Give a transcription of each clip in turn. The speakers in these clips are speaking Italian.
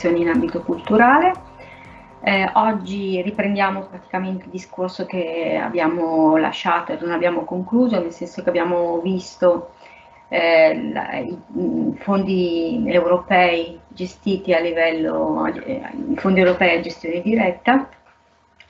sull'europrogettazione in ambito culturale. Eh, oggi riprendiamo praticamente il discorso che abbiamo lasciato e non abbiamo concluso, nel senso che abbiamo visto eh, la, i, i, fondi europei gestiti a livello, eh, i fondi europei a gestione diretta.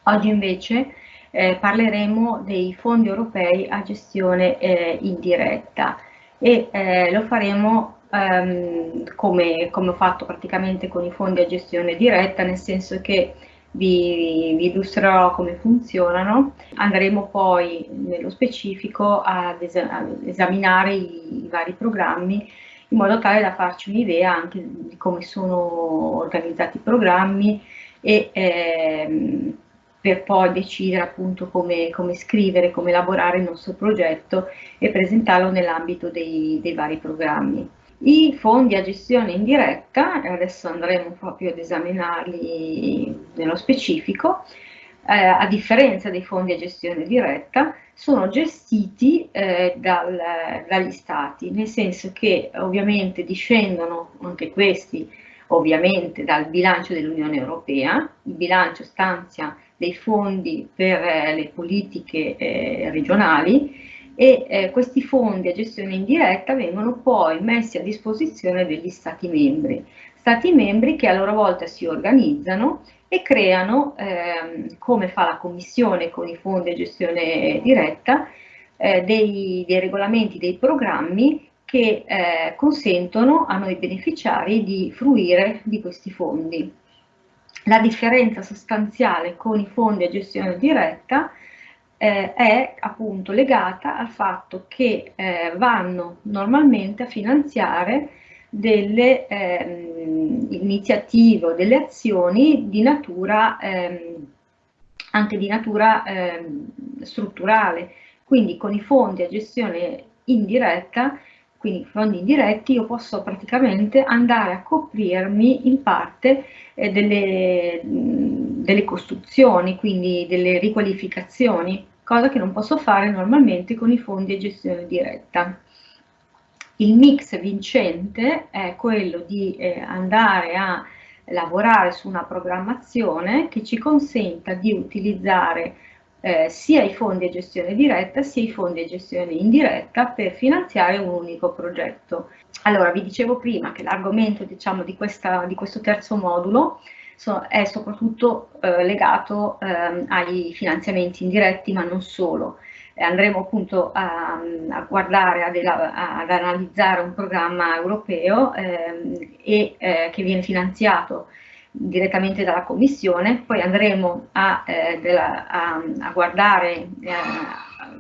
Oggi invece eh, parleremo dei fondi europei a gestione eh, indiretta e eh, lo faremo ehm, come, come, ho fatto praticamente con i fondi a gestione diretta, nel senso che vi, vi illustrerò come funzionano, andremo poi nello specifico ad, es ad esaminare i, i vari programmi in modo tale da farci un'idea anche di come sono organizzati i programmi e ehm, per poi decidere appunto come, come, scrivere, come elaborare il nostro progetto e presentarlo nell'ambito dei, dei, vari programmi. I fondi a gestione indiretta, adesso andremo proprio ad esaminarli nello specifico, eh, a differenza dei fondi a gestione diretta, sono gestiti eh, dal, dagli stati, nel senso che ovviamente discendono anche questi ovviamente dal bilancio dell'Unione Europea, il bilancio stanzia dei fondi per eh, le politiche eh, regionali e eh, questi fondi a gestione indiretta vengono poi messi a disposizione degli Stati membri, Stati membri che a loro volta si organizzano e creano, ehm, come fa la Commissione con i fondi a gestione diretta, eh, dei, dei regolamenti, dei programmi che eh, consentono a noi beneficiari di fruire di questi fondi. La differenza sostanziale con i fondi a gestione diretta eh, è appunto legata al fatto che eh, vanno normalmente a finanziare delle ehm, iniziative o delle azioni di natura, ehm, anche di natura ehm, strutturale. Quindi con i fondi a gestione indiretta quindi fondi indiretti, io posso praticamente andare a coprirmi in parte eh, delle, delle costruzioni, quindi delle riqualificazioni, cosa che non posso fare normalmente con i fondi a gestione diretta. Il mix vincente è quello di eh, andare a lavorare su una programmazione che ci consenta di utilizzare eh, sia i fondi a gestione diretta sia i fondi a gestione indiretta per finanziare un unico progetto. Allora, vi dicevo prima che l'argomento diciamo, di, di, questo terzo modulo so, è soprattutto eh, legato eh, ai finanziamenti indiretti, ma non solo. andremo appunto a, a guardare, ad, ad, analizzare un programma europeo ehm, e, eh, che viene finanziato direttamente dalla Commissione, poi andremo a, eh, della, a, a guardare, eh,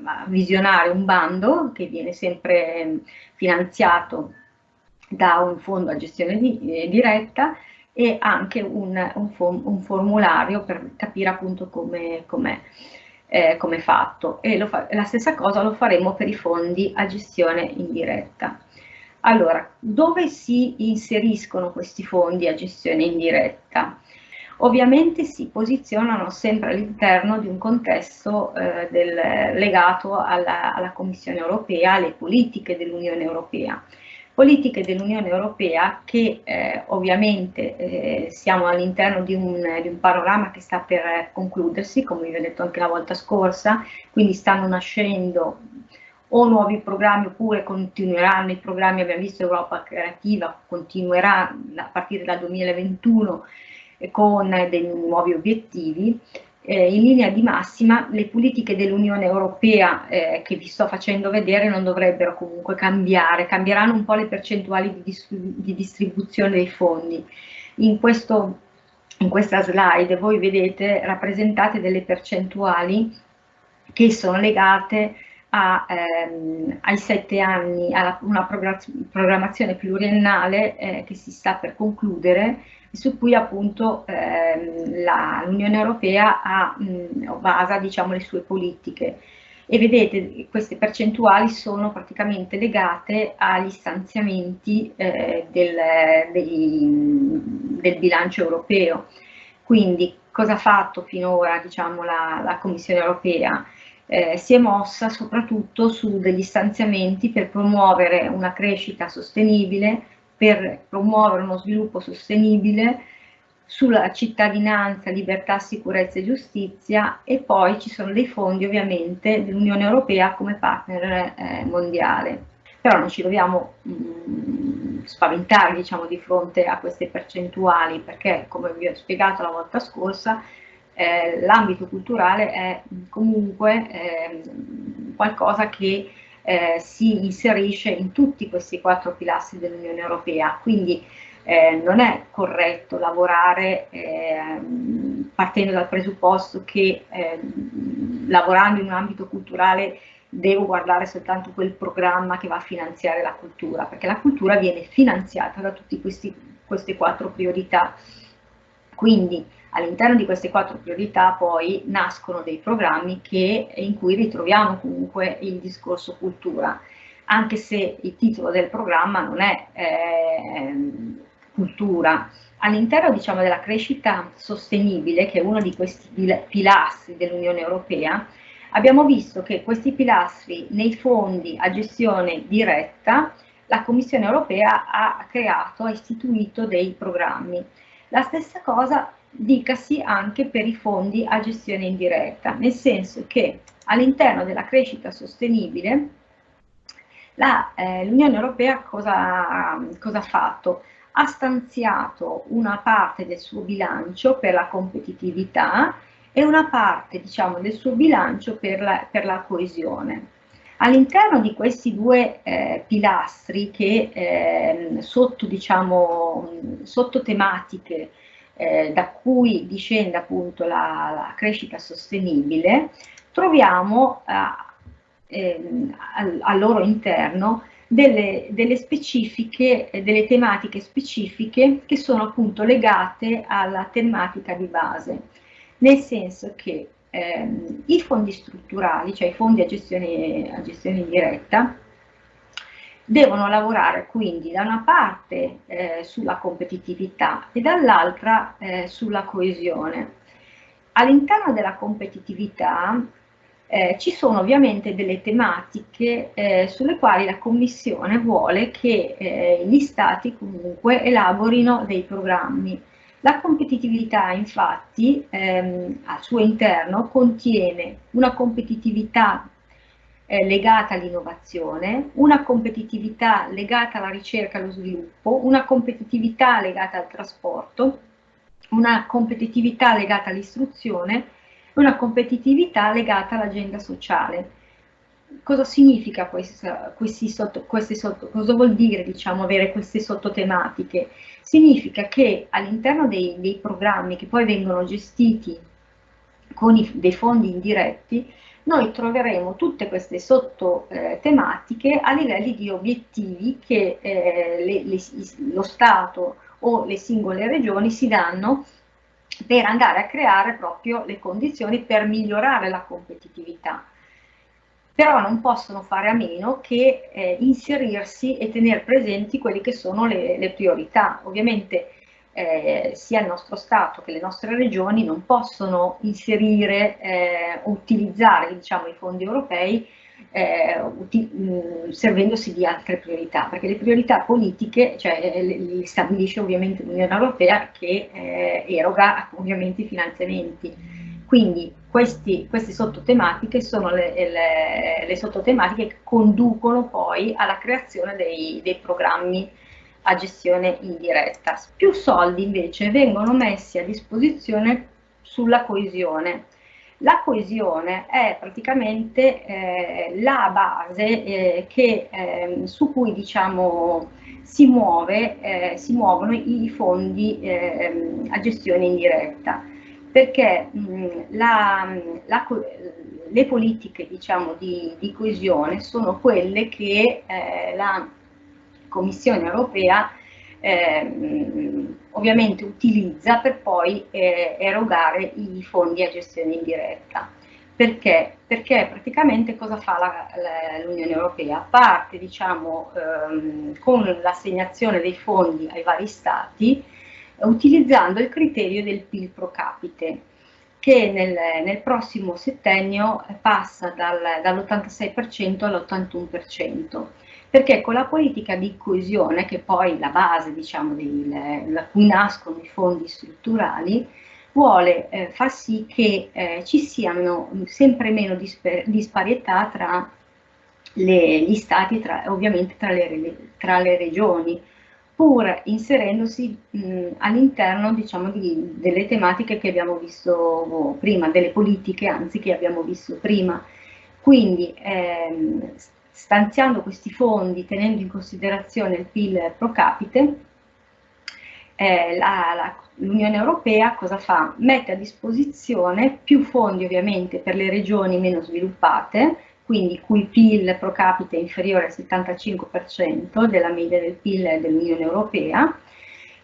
a visionare un bando che viene sempre finanziato da un fondo a gestione di, eh, diretta e anche un, un, un, formulario per capire appunto come è eh, com fatto e fa, la stessa cosa lo faremo per i fondi a gestione indiretta. Allora, dove si inseriscono questi fondi a gestione indiretta? Ovviamente si posizionano sempre all'interno di un contesto eh, del, legato alla, alla, Commissione europea, alle politiche dell'Unione europea. Politiche dell'Unione europea che eh, ovviamente eh, siamo all'interno di, di un, panorama che sta per concludersi, come vi ho detto anche la volta scorsa, quindi stanno nascendo o nuovi programmi oppure continueranno i programmi, abbiamo visto Europa Creativa, continuerà a partire dal 2021 con dei nuovi obiettivi. Eh, in linea di massima le politiche dell'Unione Europea eh, che vi sto facendo vedere non dovrebbero comunque cambiare, cambieranno un po' le percentuali di, dis di distribuzione dei fondi. In, questo, in questa slide voi vedete rappresentate delle percentuali che sono legate a, ehm, ai sette anni, a una programmazione pluriennale eh, che si sta per concludere su cui appunto ehm, l'Unione Europea ha, mh, basa diciamo, le sue politiche. E vedete queste percentuali sono praticamente legate agli stanziamenti eh, del, dei, del bilancio europeo. Quindi cosa ha fatto finora diciamo, la, la Commissione Europea? eh, si è mossa soprattutto su degli stanziamenti per promuovere una crescita sostenibile, per promuovere uno sviluppo sostenibile sulla cittadinanza, libertà, sicurezza e giustizia e poi ci sono dei fondi ovviamente dell'Unione Europea come partner eh, mondiale. Però non ci dobbiamo mh, mm, spaventare diciamo, di fronte a queste percentuali perché come vi ho spiegato la volta scorsa eh, l'ambito culturale è comunque eh, qualcosa che eh, si inserisce in tutti questi quattro pilastri dell'Unione Europea, quindi eh, non è corretto lavorare eh, partendo dal presupposto che eh, lavorando in un ambito culturale devo guardare soltanto quel programma che va a finanziare la cultura, perché la cultura viene finanziata da tutte queste quattro priorità. Quindi all'interno di queste quattro priorità poi nascono dei programmi che, in cui ritroviamo comunque il discorso cultura, anche se il titolo del programma non è eh, cultura. All'interno diciamo, della crescita sostenibile, che è uno di questi pilastri dell'Unione Europea, abbiamo visto che questi pilastri nei fondi a gestione diretta, la Commissione Europea ha creato, ha istituito dei programmi. La stessa cosa dicasi anche per i fondi a gestione indiretta, nel senso che all'interno della crescita sostenibile l'Unione eh, Europea cosa, cosa ha fatto? Ha stanziato una parte del suo bilancio per la competitività e una parte diciamo, del suo bilancio per la, per la coesione. All'interno di questi due eh, pilastri che eh, sotto, diciamo, sotto tematiche eh, da cui discende appunto la, la crescita sostenibile, troviamo eh, al, al, loro interno delle, delle, specifiche, delle tematiche specifiche che sono appunto legate alla tematica di base, nel senso che ehm, i fondi strutturali, cioè i fondi a gestione, a gestione indiretta, devono lavorare quindi da una parte eh, sulla competitività e dall'altra eh, sulla coesione. All'interno della competitività eh, ci sono ovviamente delle tematiche eh, sulle quali la Commissione vuole che eh, gli Stati comunque elaborino dei programmi. La competitività infatti ehm, al suo interno contiene una competitività eh, legata all'innovazione, una competitività legata alla ricerca e allo sviluppo, una competitività legata al trasporto, una competitività legata all'istruzione e una competitività legata all'agenda sociale. Cosa significa questa, sotto, questi sotto, cosa vuol dire diciamo, avere queste sottotematiche? Significa che all'interno dei, dei programmi che poi vengono gestiti con i, dei fondi indiretti, noi troveremo tutte queste sottotematiche eh, a livelli di obiettivi che eh, le, le, lo Stato o le singole regioni si danno per andare a creare proprio le condizioni per migliorare la competitività. Però non possono fare a meno che eh, inserirsi e tenere presenti quelle che sono le, le priorità. Ovviamente eh, sia il nostro Stato che le nostre regioni non possono inserire eh, utilizzare diciamo, i fondi europei eh, mh, servendosi di altre priorità, perché le priorità politiche cioè, le, le stabilisce ovviamente l'Unione Europea che eh, eroga ovviamente i finanziamenti. Quindi questi, queste sottotematiche sono le, le, le, sottotematiche che conducono poi alla creazione dei, dei programmi a gestione indiretta. Più soldi invece vengono messi a disposizione sulla coesione. La coesione è praticamente eh, la base eh, che, eh, su cui diciamo, si, muove, eh, si muovono i fondi ehm, a gestione indiretta, perché mh, la, la, le politiche diciamo, di, di, coesione sono quelle che eh, la Commissione europea eh, ovviamente utilizza per poi eh, erogare i fondi a gestione indiretta. Perché? Perché praticamente cosa fa l'Unione Europea? Parte diciamo, ehm, con l'assegnazione dei fondi ai vari stati utilizzando il criterio del PIL pro capite che nel, nel prossimo settennio passa dal, dall'86% all'81%. Perché con la politica di coesione, che poi è la base diciamo, da cui nascono i fondi strutturali, vuole eh, far sì che eh, ci siano sempre meno disparità tra le, gli stati, tra, ovviamente tra le, tra le, regioni, pur inserendosi all'interno diciamo, di, delle tematiche che abbiamo visto prima, delle politiche anzi che abbiamo visto prima. Quindi ehm, stanziando questi fondi, tenendo in considerazione il PIL pro capite, eh, l'Unione Europea cosa fa? Mette a disposizione più fondi ovviamente per le regioni meno sviluppate, quindi cui PIL pro capite è inferiore al 75% della media del PIL dell'Unione Europea,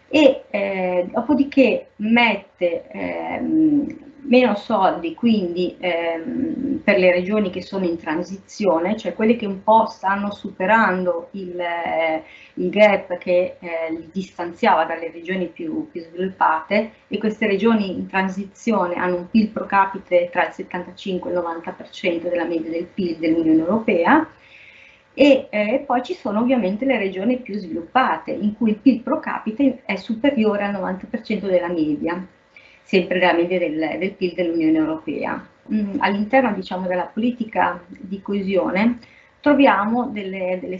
e eh, dopodiché mette ehm, meno soldi quindi ehm, per le regioni che sono in transizione, cioè quelle che un po' stanno superando il, eh, il gap che eh, li distanziava dalle regioni più, più, sviluppate e queste regioni in transizione hanno un PIL pro capite tra il 75 e il 90% della media del PIL dell'Unione Europea e eh, poi ci sono ovviamente le regioni più sviluppate in cui il PIL pro capite è superiore al 90% della media sempre la media del, del PIL dell'Unione Europea. Mm, all'interno diciamo, della politica di coesione troviamo delle, delle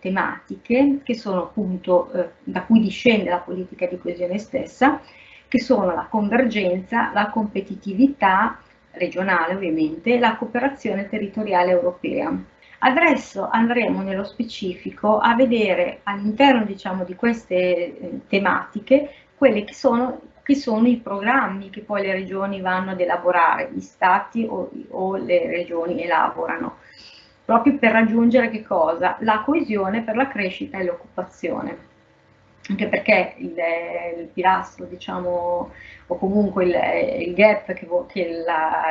tematiche che sono appunto eh, da cui discende la politica di coesione stessa, che sono la convergenza, la competitività regionale ovviamente, la cooperazione territoriale europea. Adesso andremo nello specifico a vedere all'interno diciamo, di queste eh, tematiche quelle che sono che sono i programmi che poi le regioni vanno ad elaborare, gli stati o, o le regioni elaborano, proprio per raggiungere che cosa? La coesione per la crescita e l'occupazione anche perché il, il, pilastro, diciamo, o comunque il, il gap che, che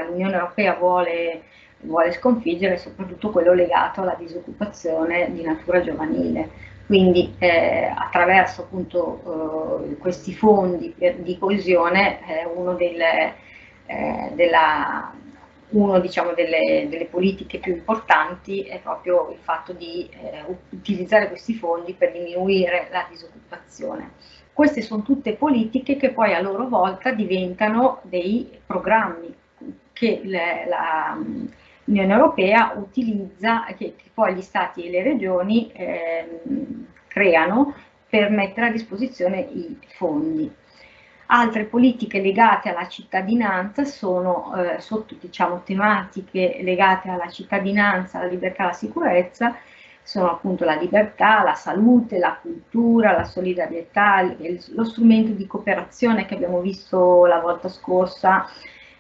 l'Unione Europea vuole, vuole, sconfiggere è soprattutto quello legato alla disoccupazione di natura giovanile. Quindi eh, attraverso appunto eh, questi fondi di coesione eh, uno, delle, eh, della, uno diciamo, delle, delle, politiche più importanti è proprio il fatto di eh, utilizzare questi fondi per diminuire la disoccupazione. Queste sono tutte politiche che poi a loro volta diventano dei programmi che le, la, l'Unione Europea utilizza, che, che, poi gli Stati e le regioni eh, creano per mettere a disposizione i fondi. Altre politiche legate alla cittadinanza sono eh, sotto diciamo, tematiche legate alla cittadinanza, alla libertà alla sicurezza, sono appunto la libertà, la salute, la cultura, la solidarietà, lo strumento di cooperazione che abbiamo visto la volta scorsa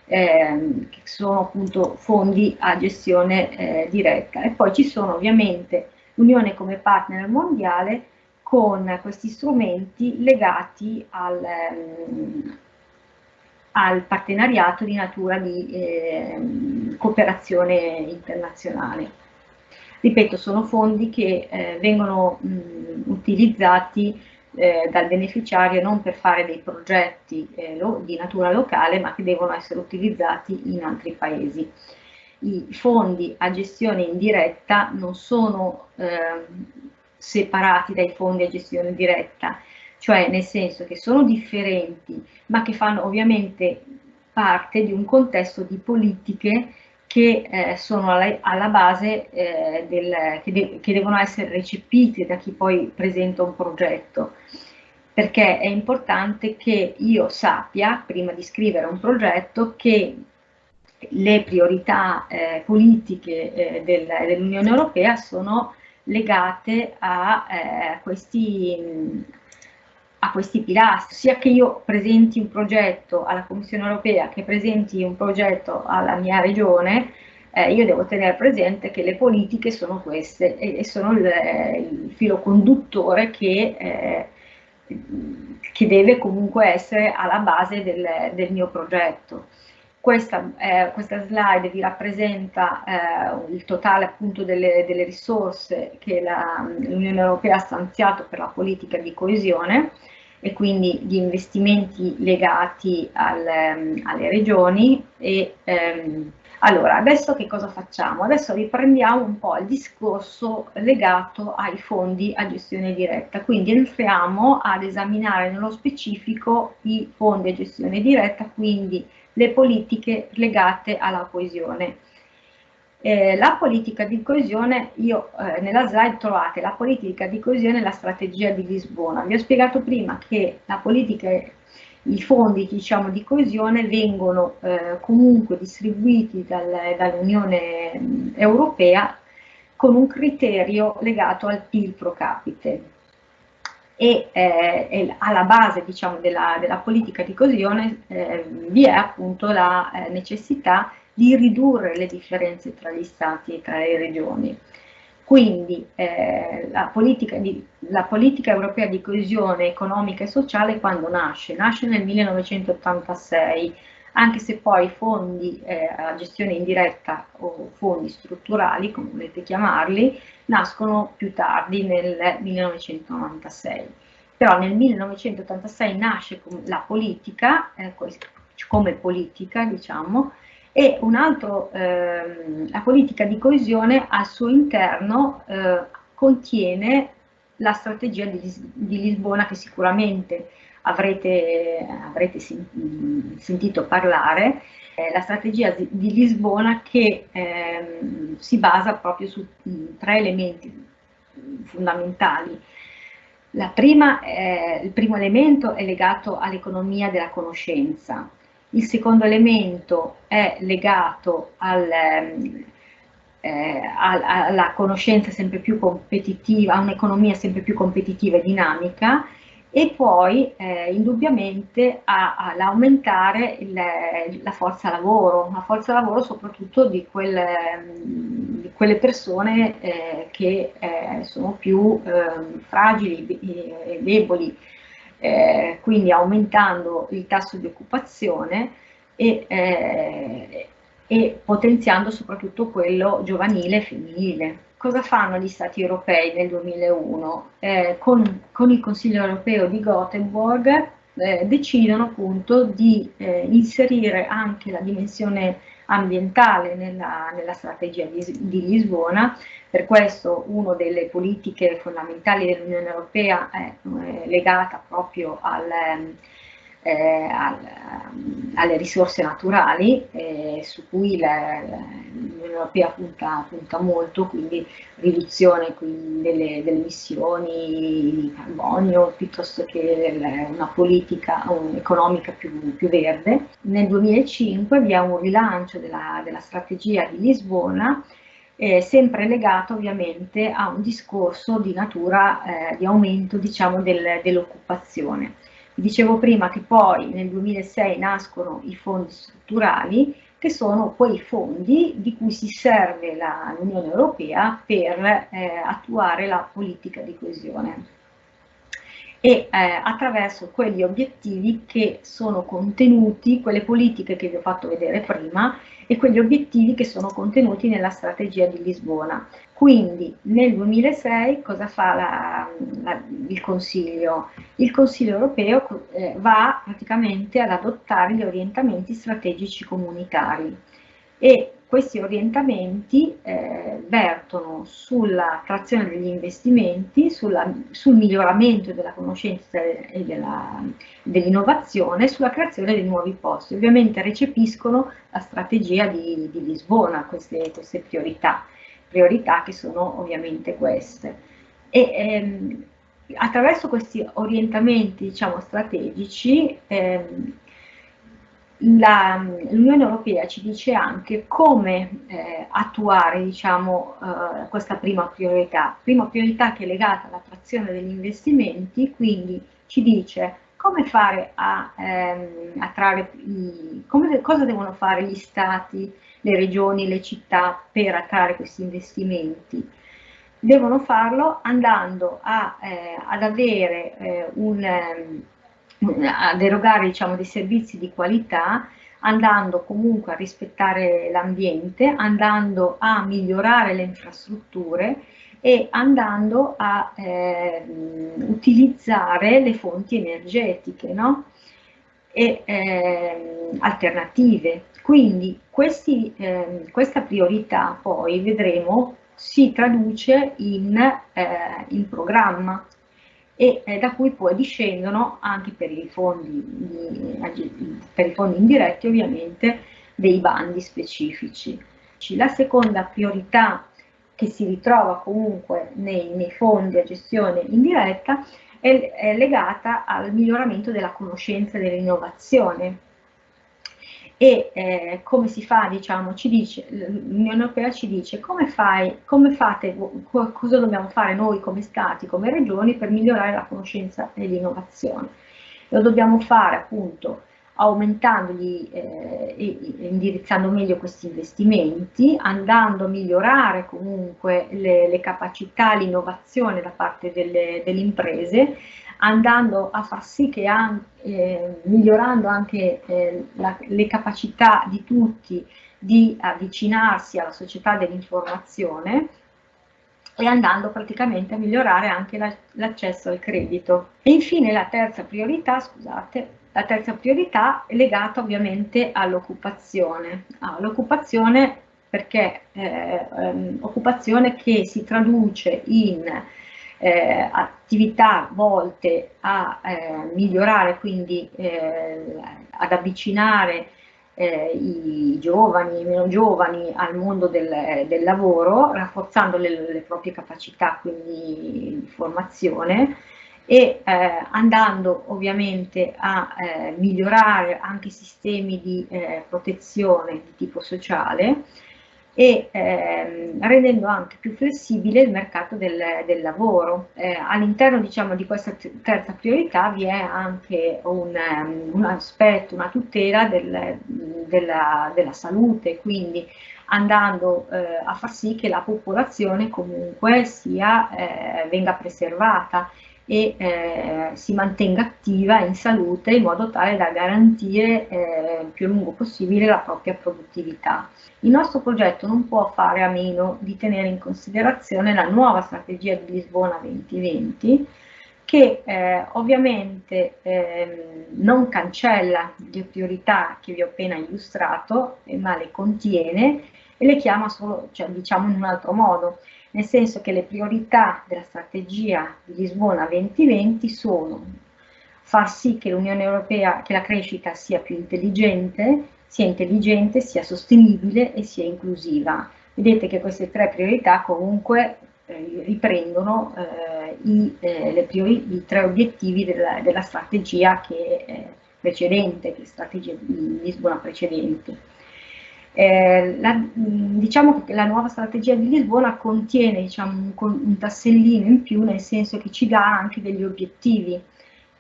ehm, che sono appunto fondi a gestione eh, diretta. E poi ci sono ovviamente l'Unione come partner mondiale con questi strumenti legati al, ehm, al partenariato di natura di eh, cooperazione internazionale. Ripeto, sono fondi che eh, vengono mh, utilizzati eh, dal beneficiario non per fare dei progetti eh, lo, di natura locale, ma che devono essere utilizzati in altri paesi. I fondi a gestione indiretta non sono eh, separati dai fondi a gestione diretta, cioè nel senso che sono differenti, ma che fanno ovviamente parte di un contesto di politiche che eh, sono alla, alla base eh, del, che, de che, devono essere recepite da chi poi presenta un progetto. Perché è importante che io sappia prima di scrivere un progetto che le priorità eh, politiche eh, del, dell'Unione Europea sono legate a, eh, questi, a questi pilastri, sia che io presenti un progetto alla Commissione europea che presenti un progetto alla mia regione, eh, io devo tenere presente che le politiche sono queste e, e sono il, il, filo conduttore che, eh, che, deve comunque essere alla base del, del mio progetto. Questa, eh, questa, slide vi rappresenta eh, il totale appunto delle, delle risorse che l'Unione Europea ha stanziato per la politica di coesione e quindi gli investimenti legati al, ehm, alle regioni e ehm, allora, adesso che cosa facciamo? Adesso riprendiamo un po' il discorso legato ai fondi a gestione diretta, quindi entriamo ad esaminare nello specifico i fondi a gestione diretta, quindi le politiche legate alla coesione. Eh, la politica di coesione, io eh, nella slide trovate la politica di coesione e la strategia di Lisbona. Vi ho spiegato prima che la politica i fondi diciamo, di coesione vengono eh, comunque distribuiti dal, dall'Unione Europea con un criterio legato al PIL pro capite e, eh, alla base diciamo, della, della, politica di coesione eh, vi è appunto la eh, necessità di ridurre le differenze tra gli stati e tra le regioni. Quindi eh, la, politica di, la, politica europea di coesione economica e sociale quando nasce? Nasce nel 1986, anche se poi fondi eh, a gestione indiretta o fondi strutturali, come volete chiamarli, nascono più tardi nel 1996. Però nel 1986 nasce la politica, eh, come politica diciamo, e un altro, ehm, la politica di coesione al suo interno eh, contiene la strategia di, di, Lisbona che sicuramente avrete, avrete sen sentito parlare, eh, la strategia di, Lisbona che ehm, si basa proprio su tre elementi fondamentali. Prima, eh, il primo elemento è legato all'economia della conoscenza, il secondo elemento è legato al, ehm, eh, alla conoscenza sempre più competitiva, a un'economia sempre più competitiva e dinamica e poi eh, indubbiamente all'aumentare la forza lavoro, la forza lavoro soprattutto di quelle, di quelle persone eh, che eh, sono più ehm, fragili e deboli eh, quindi aumentando il tasso di occupazione e, eh, e potenziando soprattutto quello giovanile e femminile. Cosa fanno gli Stati europei nel 2001? Eh, con, con, il Consiglio europeo di Gothenburg eh, decidono appunto di eh, inserire anche la dimensione ambientale nella, nella strategia di, di, Lisbona, per questo una delle politiche fondamentali dell'Unione Europea è, è legata proprio al, eh, al, alle risorse naturali eh, su cui l'Unione Europea punta, punta, molto, quindi riduzione quindi delle, delle, emissioni di carbonio piuttosto che una politica economica più, più, verde. Nel 2005 vi è un rilancio della, della strategia di Lisbona eh, sempre legato ovviamente a un discorso di natura eh, di aumento diciamo, del, dell'occupazione. Dicevo prima che poi nel 2006 nascono i fondi strutturali, che sono quei fondi di cui si serve l'Unione Europea per eh, attuare la politica di coesione e eh, attraverso quegli obiettivi che sono contenuti, quelle politiche che vi ho fatto vedere prima e quegli obiettivi che sono contenuti nella strategia di Lisbona. Quindi nel 2006 cosa fa la, la, il Consiglio? Il Consiglio europeo eh, va praticamente ad adottare gli orientamenti strategici comunitari e questi orientamti eh, vertono sulla trazione degli investimenti, sulla, sul miglioramento della conoscenza e dell'innovazione, dell sulla creazione di nuovi posti. Ovviamente recepiscono la strategia di, di Lisbona, queste, queste, priorità, priorità che sono ovviamente queste. E, ehm, attraverso questi orientamenti diciamo, strategici ehm, l'Unione Europea ci dice anche come eh, attuare diciamo, eh, questa prima priorità. Prima priorità che è legata all'attrazione degli investimenti, quindi ci dice come fare a ehm, attrarre, i, come, cosa devono fare gli stati, le regioni, le città per attrarre questi investimenti. Devono farlo andando a, eh, ad avere eh, un ehm, ad erogare diciamo, dei servizi di qualità andando comunque a rispettare l'ambiente, andando a migliorare le infrastrutture e andando a eh, utilizzare le fonti energetiche no? E eh, alternative. Quindi questi, eh, questa priorità poi vedremo si traduce in, eh, in programma e eh, da cui poi discendono anche per i fondi, per i fondi indiretti ovviamente dei bandi specifici. La seconda priorità che si ritrova comunque nei, nei fondi a gestione indiretta è, è legata al miglioramento della conoscenza e dell'innovazione e eh, come si fa, diciamo, l'Unione Europea ci dice come fai, come fate, cosa dobbiamo fare noi come Stati, come Regioni per migliorare la conoscenza e l'innovazione. Lo dobbiamo fare appunto aumentandoli eh, e indirizzando meglio questi investimenti, andando a migliorare comunque le, le capacità, l'innovazione da parte delle, delle, imprese, andando a far sì che anche, eh, migliorando anche eh, la, le capacità di tutti di avvicinarsi alla società dell'informazione e andando praticamente a migliorare anche l'accesso al credito. E infine la terza priorità, scusate, la terza priorità è legata ovviamente all'occupazione, all'occupazione perché eh, um, occupazione che si traduce in eh, attività volte a eh, migliorare, quindi eh, ad avvicinare eh, i giovani, i meno giovani al mondo del, del lavoro, rafforzando le, le, proprie capacità quindi di formazione e eh, andando ovviamente a eh, migliorare anche i sistemi di eh, protezione di tipo sociale e ehm, rendendo anche più flessibile il mercato del, del lavoro. Eh, all'interno diciamo, di questa terza priorità vi è anche un, um, un aspetto, una tutela del, della, della, salute, quindi andando eh, a far sì che la popolazione comunque sia, eh, venga preservata e eh, si mantenga attiva in salute in modo tale da garantire eh, più lungo possibile la propria produttività. Il nostro progetto non può fare a meno di tenere in considerazione la nuova strategia di Lisbona 2020 che eh, ovviamente eh, non cancella le priorità che vi ho appena illustrato, ma le contiene e le chiama solo, cioè diciamo in un altro modo, nel senso che le priorità della strategia di Lisbona 2020 sono far sì che l'Unione Europea, che la crescita sia più intelligente, sia intelligente, sia sostenibile e sia inclusiva. Vedete che queste tre priorità comunque eh, riprendono eh, i, eh, priori, i, tre obiettivi della, della strategia che è precedente, che strategia di Lisbona precedente. Eh, la, diciamo che la nuova strategia di Lisbona contiene diciamo, un, un, tassellino in più, nel senso che ci dà anche degli obiettivi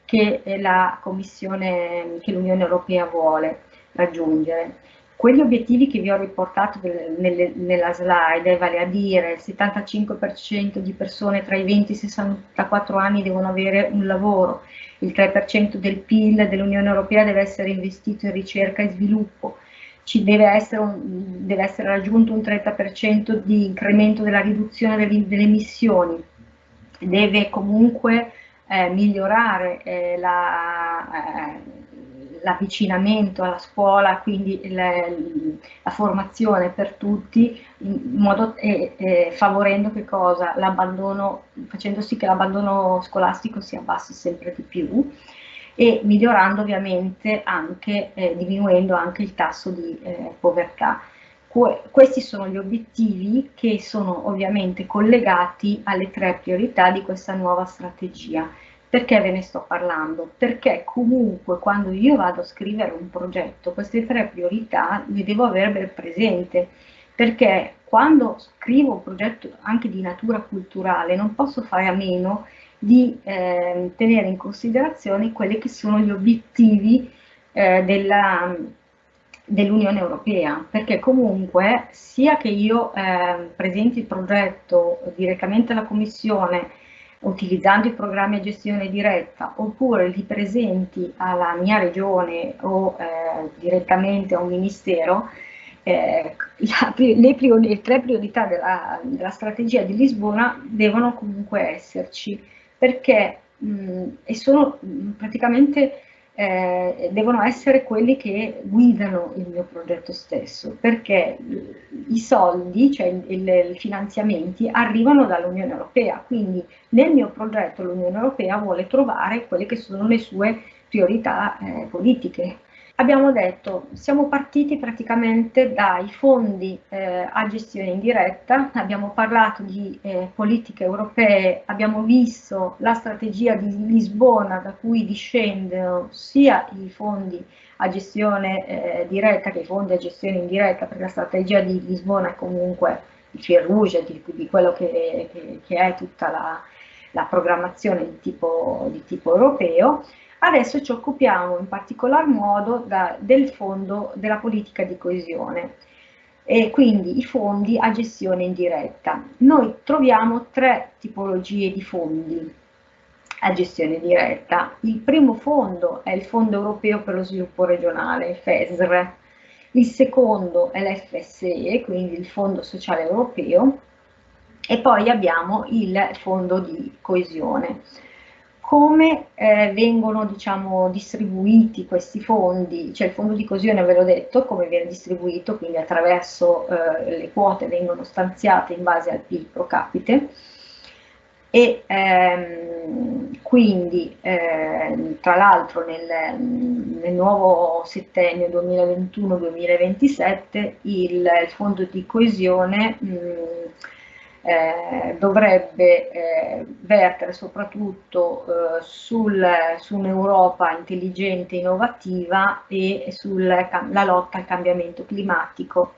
che la Commissione, che l'Unione Europea vuole raggiungere. Quegli obiettivi che vi ho riportato nelle, nella slide, vale a dire il 75% di persone tra i 20 e i 64 anni devono avere un lavoro, il 3% del PIL dell'Unione Europea deve essere investito in ricerca e sviluppo, ci deve essere, un, deve essere raggiunto un 30% di incremento della riduzione delle, delle emissioni, deve comunque eh, migliorare eh, l'avvicinamento eh, alla scuola, quindi le, la formazione per tutti, modo, favorendo che cosa? L'abbandono, facendo sì che l'abbandono scolastico si abbassi sempre di più e migliorando ovviamente anche, eh, diminuendo anche il tasso di eh, povertà. Que questi sono gli obiettivi che sono ovviamente collegati alle tre priorità di questa nuova strategia. Perché ve ne sto parlando? Perché comunque quando io vado a scrivere un progetto, queste tre priorità le devo avere ben presente, perché quando scrivo un progetto anche di natura culturale non posso fare a meno di eh, tenere in considerazione quelli che sono gli obiettivi eh, dell'Unione Europea, perché comunque sia che io eh, presenti il progetto direttamente alla Commissione utilizzando i programmi a gestione diretta oppure li presenti alla mia regione o eh, direttamente a un ministero, eh, la, le, le, tre priorità della, della, strategia di Lisbona devono comunque esserci, perché mh, e sono praticamente eh, devono essere quelli che guidano il mio progetto stesso, perché i soldi, cioè i finanziamenti, arrivano dall'Unione Europea, quindi nel mio progetto l'Unione Europea vuole trovare quelle che sono le sue priorità eh, politiche abbiamo detto, siamo partiti praticamente dai fondi eh, a gestione indiretta, abbiamo parlato di eh, politiche europee, abbiamo visto la strategia di Lisbona da cui discendono sia i fondi a gestione eh, diretta che i fondi a gestione indiretta, perché la strategia di Lisbona è comunque il fil rouge di, di quello che, che, che, è tutta la, la programmazione di tipo, di tipo europeo, Adesso ci occupiamo in particolar modo da, del fondo della politica di coesione e quindi i fondi a gestione indiretta. Noi troviamo tre tipologie di fondi a gestione diretta. Il primo fondo è il Fondo Europeo per lo Sviluppo Regionale, FESR, il secondo è l'FSE, quindi il Fondo Sociale Europeo, e poi abbiamo il Fondo di Coesione come eh, vengono diciamo, distribuiti questi fondi, cioè il fondo di coesione ve l'ho detto, come viene distribuito, quindi attraverso eh, le quote vengono stanziate in base al PIL pro capite. E ehm, quindi eh, tra l'altro nel, nel, nuovo settennio 2021-2027 il, il, fondo di coesione mh, eh, dovrebbe eh, vertere soprattutto eh, sul, su un'Europa intelligente e innovativa e sulla lotta al cambiamento climatico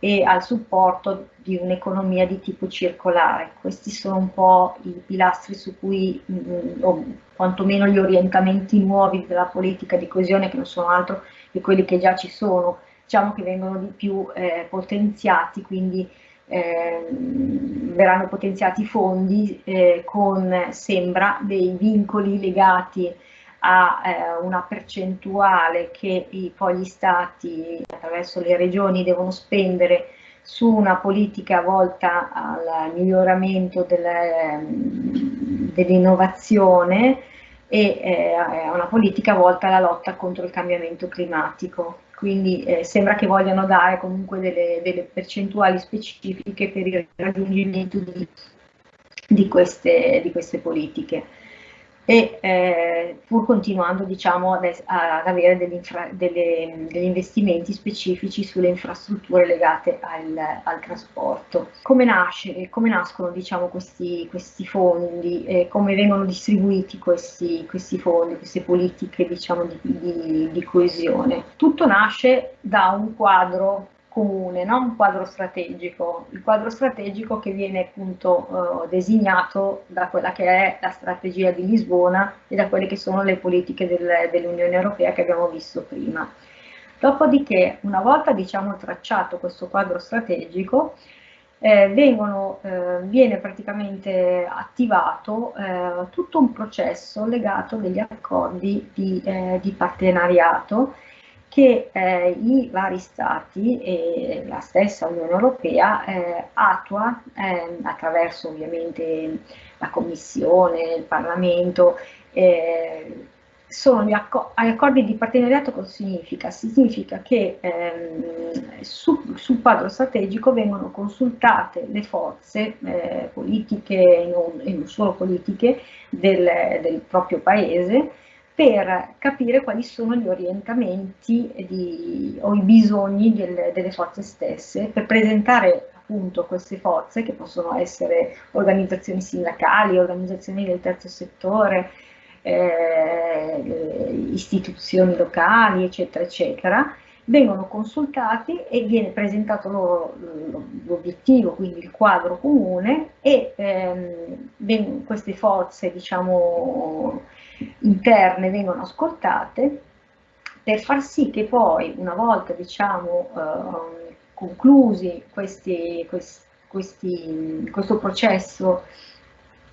e al supporto di un'economia di tipo circolare. Questi sono un po' i pilastri su cui, mh, mm, o quantomeno gli orientamenti nuovi della politica di coesione, che non sono altro che quelli che già ci sono, diciamo che vengono di più eh, potenziati, quindi eh, verranno potenziati i fondi eh, con, sembra, dei vincoli legati a eh, una percentuale che i, poi gli stati attraverso le regioni devono spendere su una politica volta al miglioramento dell'innovazione e eh, a una politica volta alla lotta contro il cambiamento climatico. Quindi eh, sembra che vogliano dare comunque delle, delle, percentuali specifiche per il raggiungimento di, di, queste, di queste, politiche e eh, pur continuando diciamo, ad, avere degli, delle, degli, investimenti specifici sulle infrastrutture legate al, al trasporto. Come, nasce, come nascono diciamo, questi, questi, fondi, eh, come vengono distribuiti questi, questi fondi, queste politiche diciamo, di, di, di coesione? Tutto nasce da un quadro comune, no? un quadro strategico, il quadro strategico che viene appunto eh, designato da quella che è la strategia di Lisbona e da quelle che sono le politiche del, dell'Unione Europea che abbiamo visto prima. Dopodiché, una volta diciamo tracciato questo quadro strategico, eh, vengono, eh, viene praticamente attivato eh, tutto un processo legato degli accordi di, eh, di partenariato che eh, i vari stati e la stessa Unione Europea eh, attua eh, attraverso ovviamente la Commissione, il Parlamento, eh, sono gli acc accordi di partenariato cosa significa? Significa che ehm, su, sul quadro strategico vengono consultate le forze eh, politiche e non, e non, solo politiche del, del proprio paese per capire quali sono gli orientamenti di, o i bisogni del, delle forze stesse, per presentare appunto queste forze che possono essere organizzazioni sindacali, organizzazioni del terzo settore, eh, istituzioni locali, eccetera, eccetera, vengono consultati e viene presentato loro l'obiettivo, quindi il quadro comune e ehm, queste forze, diciamo, interne vengono ascoltate per far sì che poi una volta diciamo, eh, conclusi questi, questi, questo processo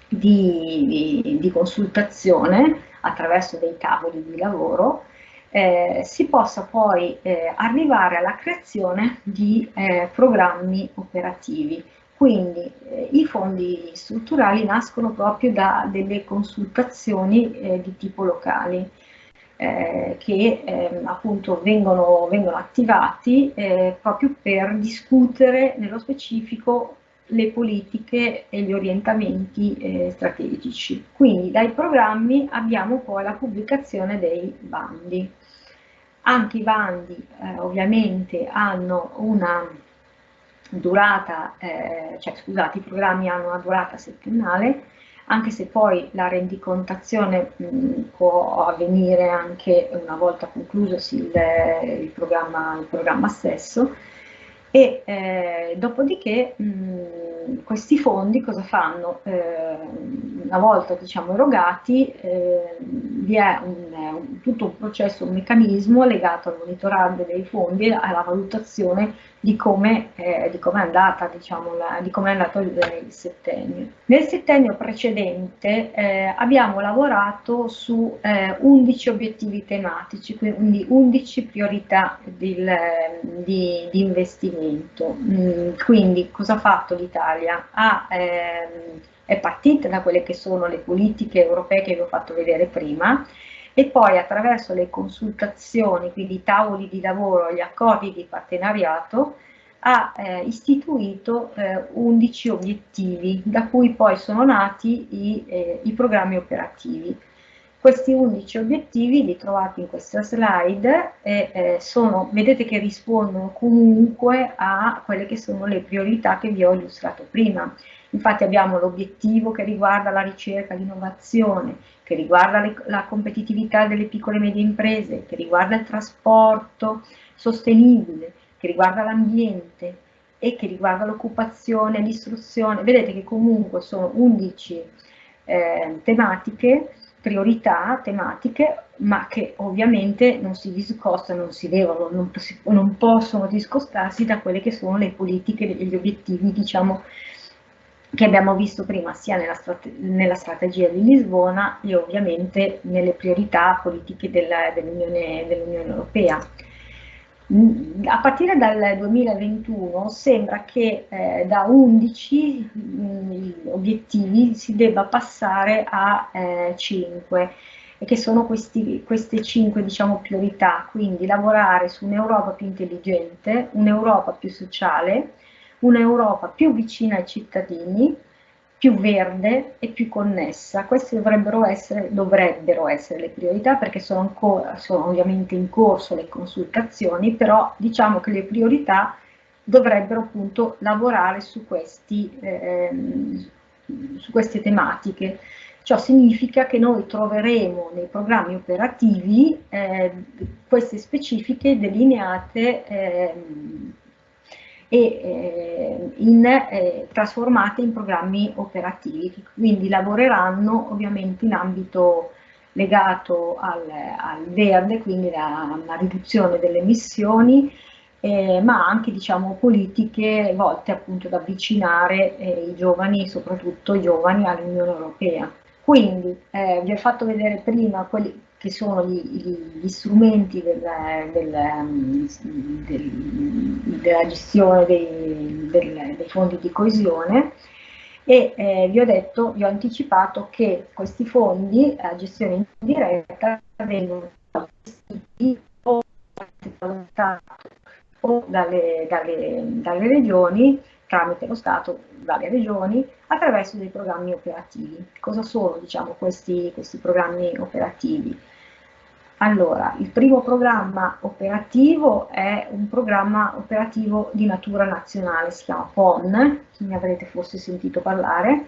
di, di, di, consultazione attraverso dei tavoli di lavoro eh, si possa poi eh, arrivare alla creazione di eh, programmi operativi. Quindi eh, i fondi strutturali nascono proprio da delle consultazioni eh, di tipo locali eh, che ehm, appunto vengono, vengono attivati proprio per discutere nello specifico le politiche e gli orientamenti eh, strategici. Quindi dai programmi abbiamo poi la pubblicazione dei bandi. Anche i bandi eh, ovviamente hanno una durata, eh, cioè scusate, i programmi hanno una durata settennale, anche se poi la rendicontazione mh, può avvenire anche una volta conclusosi il, il, programma, il programma stesso, e eh, dopodiché mh, questi fondi cosa fanno? Eh, una volta diciamo, erogati eh, vi è un, un, tutto un processo, un meccanismo legato al monitoraggio dei fondi e alla valutazione di come, eh, di come è, andata, diciamo, la, di come è andato il, il, settennio. Nel settennio precedente eh, abbiamo lavorato su eh, 11 obiettivi tematici, quindi 11 priorità di, di, di investimento. Mm, quindi cosa ha fatto l'Italia? ehm, è partita da quelle che sono le politiche europee che vi ho fatto vedere prima, e poi attraverso le consultazioni, quindi i tavoli di lavoro, gli accordi di partenariato, ha eh, istituito eh, 11 obiettivi, da cui poi sono nati i, eh, i, programmi operativi. Questi 11 obiettivi li trovate in questa slide e eh, sono, vedete che rispondono comunque a quelle che sono le priorità che vi ho illustrato prima. Infatti abbiamo l'obiettivo che riguarda la ricerca, l'innovazione, che riguarda le, la competitività delle piccole e medie imprese, che riguarda il trasporto sostenibile, che riguarda l'ambiente e che riguarda l'occupazione, l'istruzione. Vedete che comunque sono 11 eh, tematiche, priorità tematiche, ma che ovviamente non si discostano, non si devono, non, non possono discostarsi da quelle che sono le politiche e gli obiettivi, diciamo, che abbiamo visto prima sia nella, strate nella, strategia di Lisbona e ovviamente nelle priorità politiche dell'Unione dell dell Europea. A partire dal 2021 sembra che eh, da 11 mh, obiettivi si debba passare a eh, 5 e che sono questi, queste 5 diciamo, priorità, quindi lavorare su un'Europa più intelligente, un'Europa più sociale, un'Europa più vicina ai cittadini, più verde e più connessa. Queste dovrebbero essere, dovrebbero essere le priorità perché sono, ancora, sono ovviamente in corso le consultazioni, però diciamo che le priorità dovrebbero appunto lavorare su, questi, eh, su queste tematiche. Ciò significa che noi troveremo nei programmi operativi eh, queste specifiche delineate eh, e eh, in, eh, trasformate in programmi operativi, quindi lavoreranno ovviamente in ambito legato al, al verde, quindi alla riduzione delle emissioni, eh, ma anche diciamo, politiche volte appunto ad avvicinare eh, i giovani, soprattutto i giovani, all'Unione Europea. Quindi eh, vi ho fatto vedere prima quelli, che sono gli, gli strumenti del, del, del, della gestione dei, dei, fondi di coesione e eh, vi ho detto, vi ho anticipato che questi fondi a gestione indiretta vengono gestiti o Stato o dalle, dalle, dalle regioni tramite lo Stato, dalle regioni, attraverso dei programmi operativi. Cosa sono diciamo, questi, questi programmi operativi? Allora, il primo programma operativo è un programma operativo di natura nazionale, si chiama PON, ne avrete forse sentito parlare.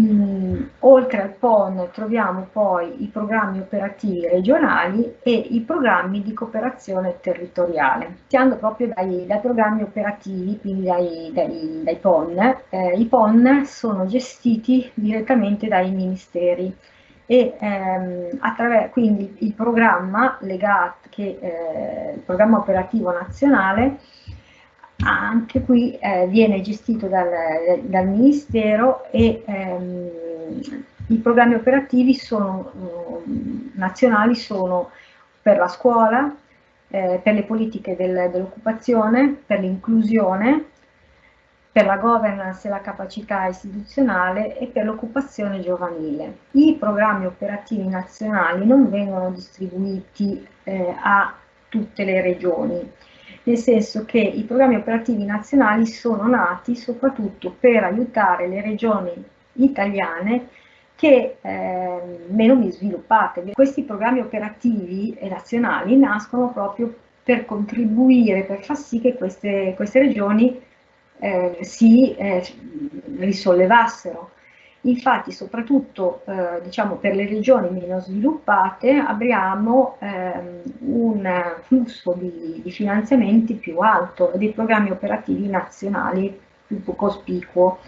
Mm, oltre al PON troviamo poi i programmi operativi regionali e i programmi di cooperazione territoriale. Iniziando proprio dai, dai programmi operativi, quindi dai, dai, dai PON, eh, i PON sono gestiti direttamente dai ministeri e ehm, quindi il programma legato, che, eh, il programma operativo nazionale anche qui eh, viene gestito dal, dal Ministero e ehm, i programmi operativi sono, um, nazionali sono per la scuola, eh, per le politiche del, dell'occupazione, per l'inclusione, per la governance e la capacità istituzionale e per l'occupazione giovanile. I programmi operativi nazionali non vengono distribuiti eh, a tutte le regioni, nel senso che i programmi operativi nazionali sono nati soprattutto per aiutare le regioni italiane che eh, meno sviluppate. Questi programmi operativi nazionali nascono proprio per contribuire, per far sì che queste, queste regioni eh, si eh, risollevassero. Infatti, soprattutto eh, diciamo, per le regioni meno sviluppate abbiamo ehm, un flusso di, di, finanziamenti più alto e dei programmi operativi nazionali più cospicuo.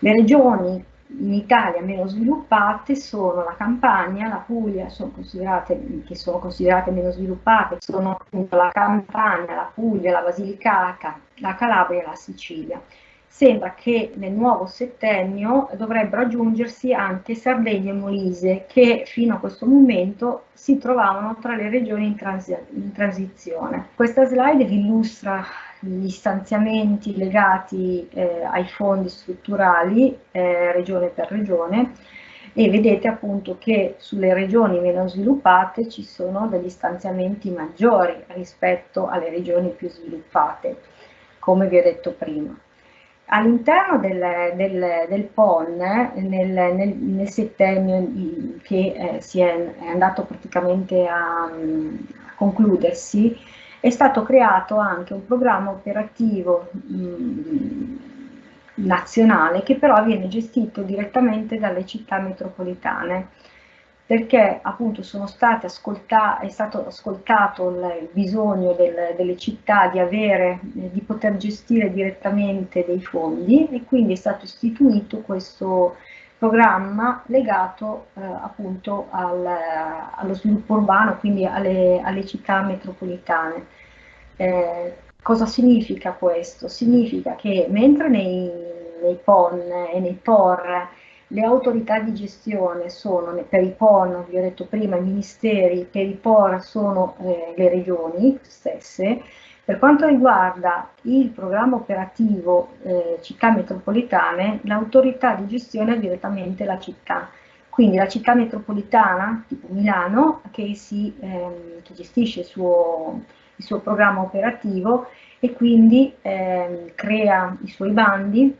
Le regioni in Italia meno sviluppate sono la Campania, la Puglia, sono che sono considerate meno sviluppate, sono la Campania, la Puglia, la Basilicata, la Calabria e la Sicilia. Sembra che nel nuovo settennio dovrebbero aggiungersi anche Sardegna e Molise, che fino a questo momento si trovavano tra le regioni in, transi in transizione. Questa slide vi illustra gli stanziamenti legati eh, ai fondi strutturali eh, regione per regione e vedete appunto che sulle regioni meno sviluppate ci sono degli stanziamenti maggiori rispetto alle regioni più sviluppate, come vi ho detto prima. All'interno del, del, del, PON, nel, nel, nel settennio che eh, si è, è, andato praticamente a, a concludersi, è stato creato anche un programma operativo mh, nazionale che però viene gestito direttamente dalle città metropolitane perché appunto state è stato ascoltato il bisogno del, delle città di, avere, di poter gestire direttamente dei fondi e quindi è stato istituito questo programma legato eh, appunto al, allo sviluppo urbano, quindi alle, alle città metropolitane. Eh, cosa significa questo? Significa che mentre nei, nei PON e nei POR le autorità di gestione sono, per i PON, vi ho detto prima, i ministeri, per i POR sono eh, le regioni stesse, per quanto riguarda il programma operativo eh, città metropolitane, l'autorità di gestione è direttamente la città. Quindi la città metropolitana, tipo Milano, che, si, ehm, che gestisce il suo, il suo, programma operativo e quindi ehm, crea i suoi bandi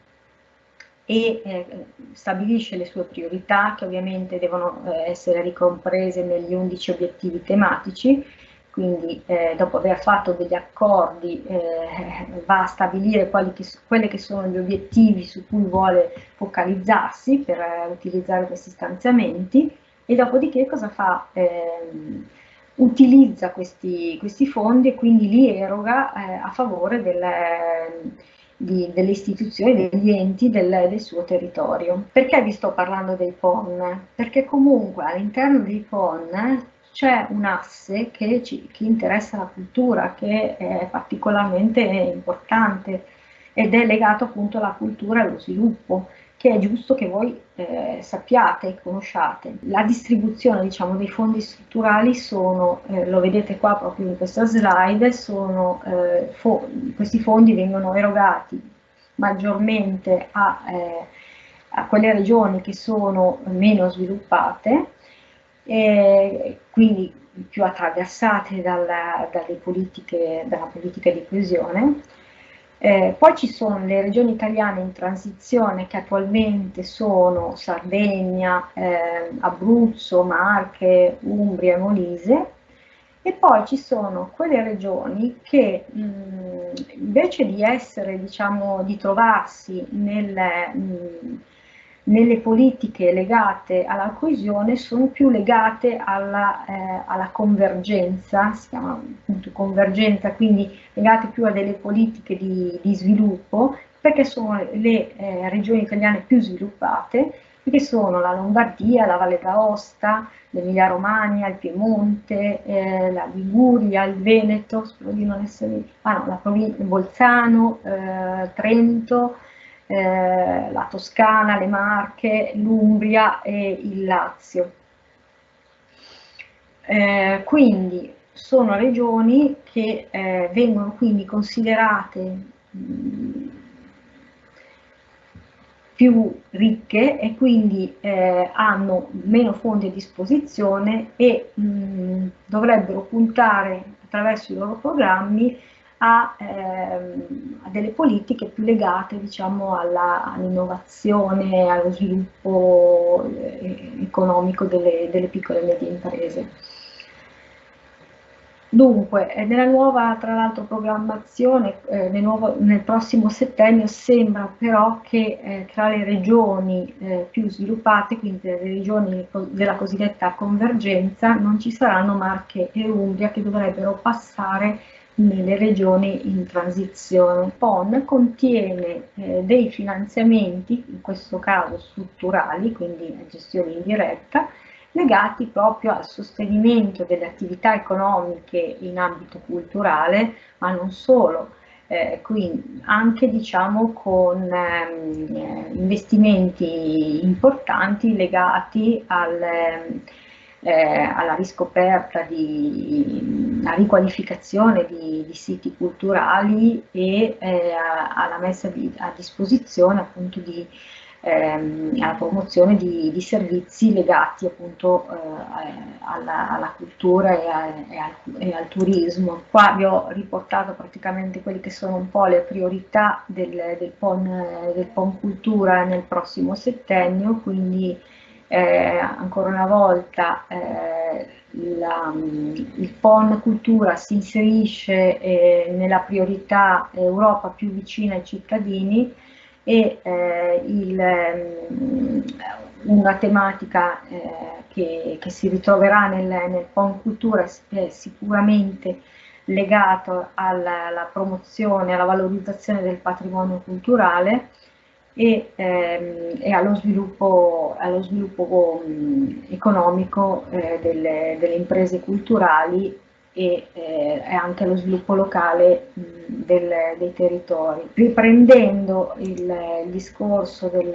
e eh, stabilisce le sue priorità che ovviamente devono eh, essere ricomprese negli 11 obiettivi tematici quindi eh, dopo aver fatto degli accordi eh, va a stabilire che, quelli che sono gli obiettivi su cui vuole focalizzarsi per eh, utilizzare questi stanziamenti e dopodiché cosa fa? Ehm, utilizza questi, questi, fondi e quindi li eroga eh, a favore delle, di, delle istituzioni, degli enti del, del, suo territorio. Perché vi sto parlando dei PON? Perché comunque all'interno dei PON c'è un asse che, ci, che interessa la cultura, che è particolarmente importante ed è legato appunto alla cultura e allo sviluppo che è giusto che voi eh, sappiate e conosciate. La distribuzione diciamo, dei fondi strutturali sono, eh, lo vedete qua proprio in questa slide, sono, eh, fo questi fondi vengono erogati maggiormente a, eh, a, quelle regioni che sono meno sviluppate quindi più attraversate dalla, dalle politiche, dalla politica di coesione. Eh, poi ci sono le regioni italiane in transizione che attualmente sono Sardegna, eh, Abruzzo, Marche, Umbria e Molise. E poi ci sono quelle regioni che mh, invece di essere, diciamo, di trovarsi nel, mh, nelle politiche legate alla coesione sono più legate alla, eh, alla, convergenza, si chiama appunto convergenza, quindi legate più a delle politiche di, di sviluppo, perché sono le eh, regioni italiane più sviluppate, che sono la Lombardia, la Valle d'Aosta, l'Emilia Romagna, il Piemonte, eh, la Liguria, il Veneto, spero di non essere, ah no, la Bolzano, eh, Trento, eh, la Toscana, le Marche, l'Umbria e il Lazio. Eh, quindi sono regioni che eh, vengono quindi considerate mh, più ricche e quindi eh, hanno meno fondi a disposizione e mh, dovrebbero puntare attraverso i loro programmi a, ehm, a delle politiche più legate diciamo, all'innovazione, allo sviluppo eh, economico delle, delle piccole e medie imprese. Dunque, eh, nella nuova, tra l'altro, programmazione, eh, nel, nuovo, nel, prossimo settennio sembra però che eh, tra le regioni eh, più sviluppate, quindi le regioni della cosiddetta convergenza, non ci saranno Marche e Umbria che dovrebbero passare nelle regioni in transizione. PON contiene eh, dei finanziamenti, in questo caso strutturali, quindi a gestione indiretta, legati proprio al sostenimento delle attività economiche in ambito culturale, ma non solo, eh, quindi anche diciamo con ehm, investimenti importanti legati al, eh, alla riscoperta di alla riqualificazione di, di, siti culturali e eh, alla messa di, a disposizione appunto di ehm, alla promozione di, di, servizi legati appunto eh, alla, alla, cultura e, a, e, al, e, al, turismo. Qua vi ho riportato praticamente quelle che sono un po' le priorità del, del, PON, del PON Cultura nel prossimo settennio, quindi eh, ancora una volta eh, la, il PON Cultura si inserisce eh, nella priorità Europa più vicina ai cittadini e eh, il, um, una tematica eh, che, che, si ritroverà nel, nel PON Cultura è sicuramente legato alla, alla, promozione, alla valorizzazione del patrimonio culturale e, ehm, e allo sviluppo, allo sviluppo economico eh, delle, delle, imprese culturali e, eh, anche allo sviluppo locale mh, del, dei territori. Riprendendo il, il discorso del,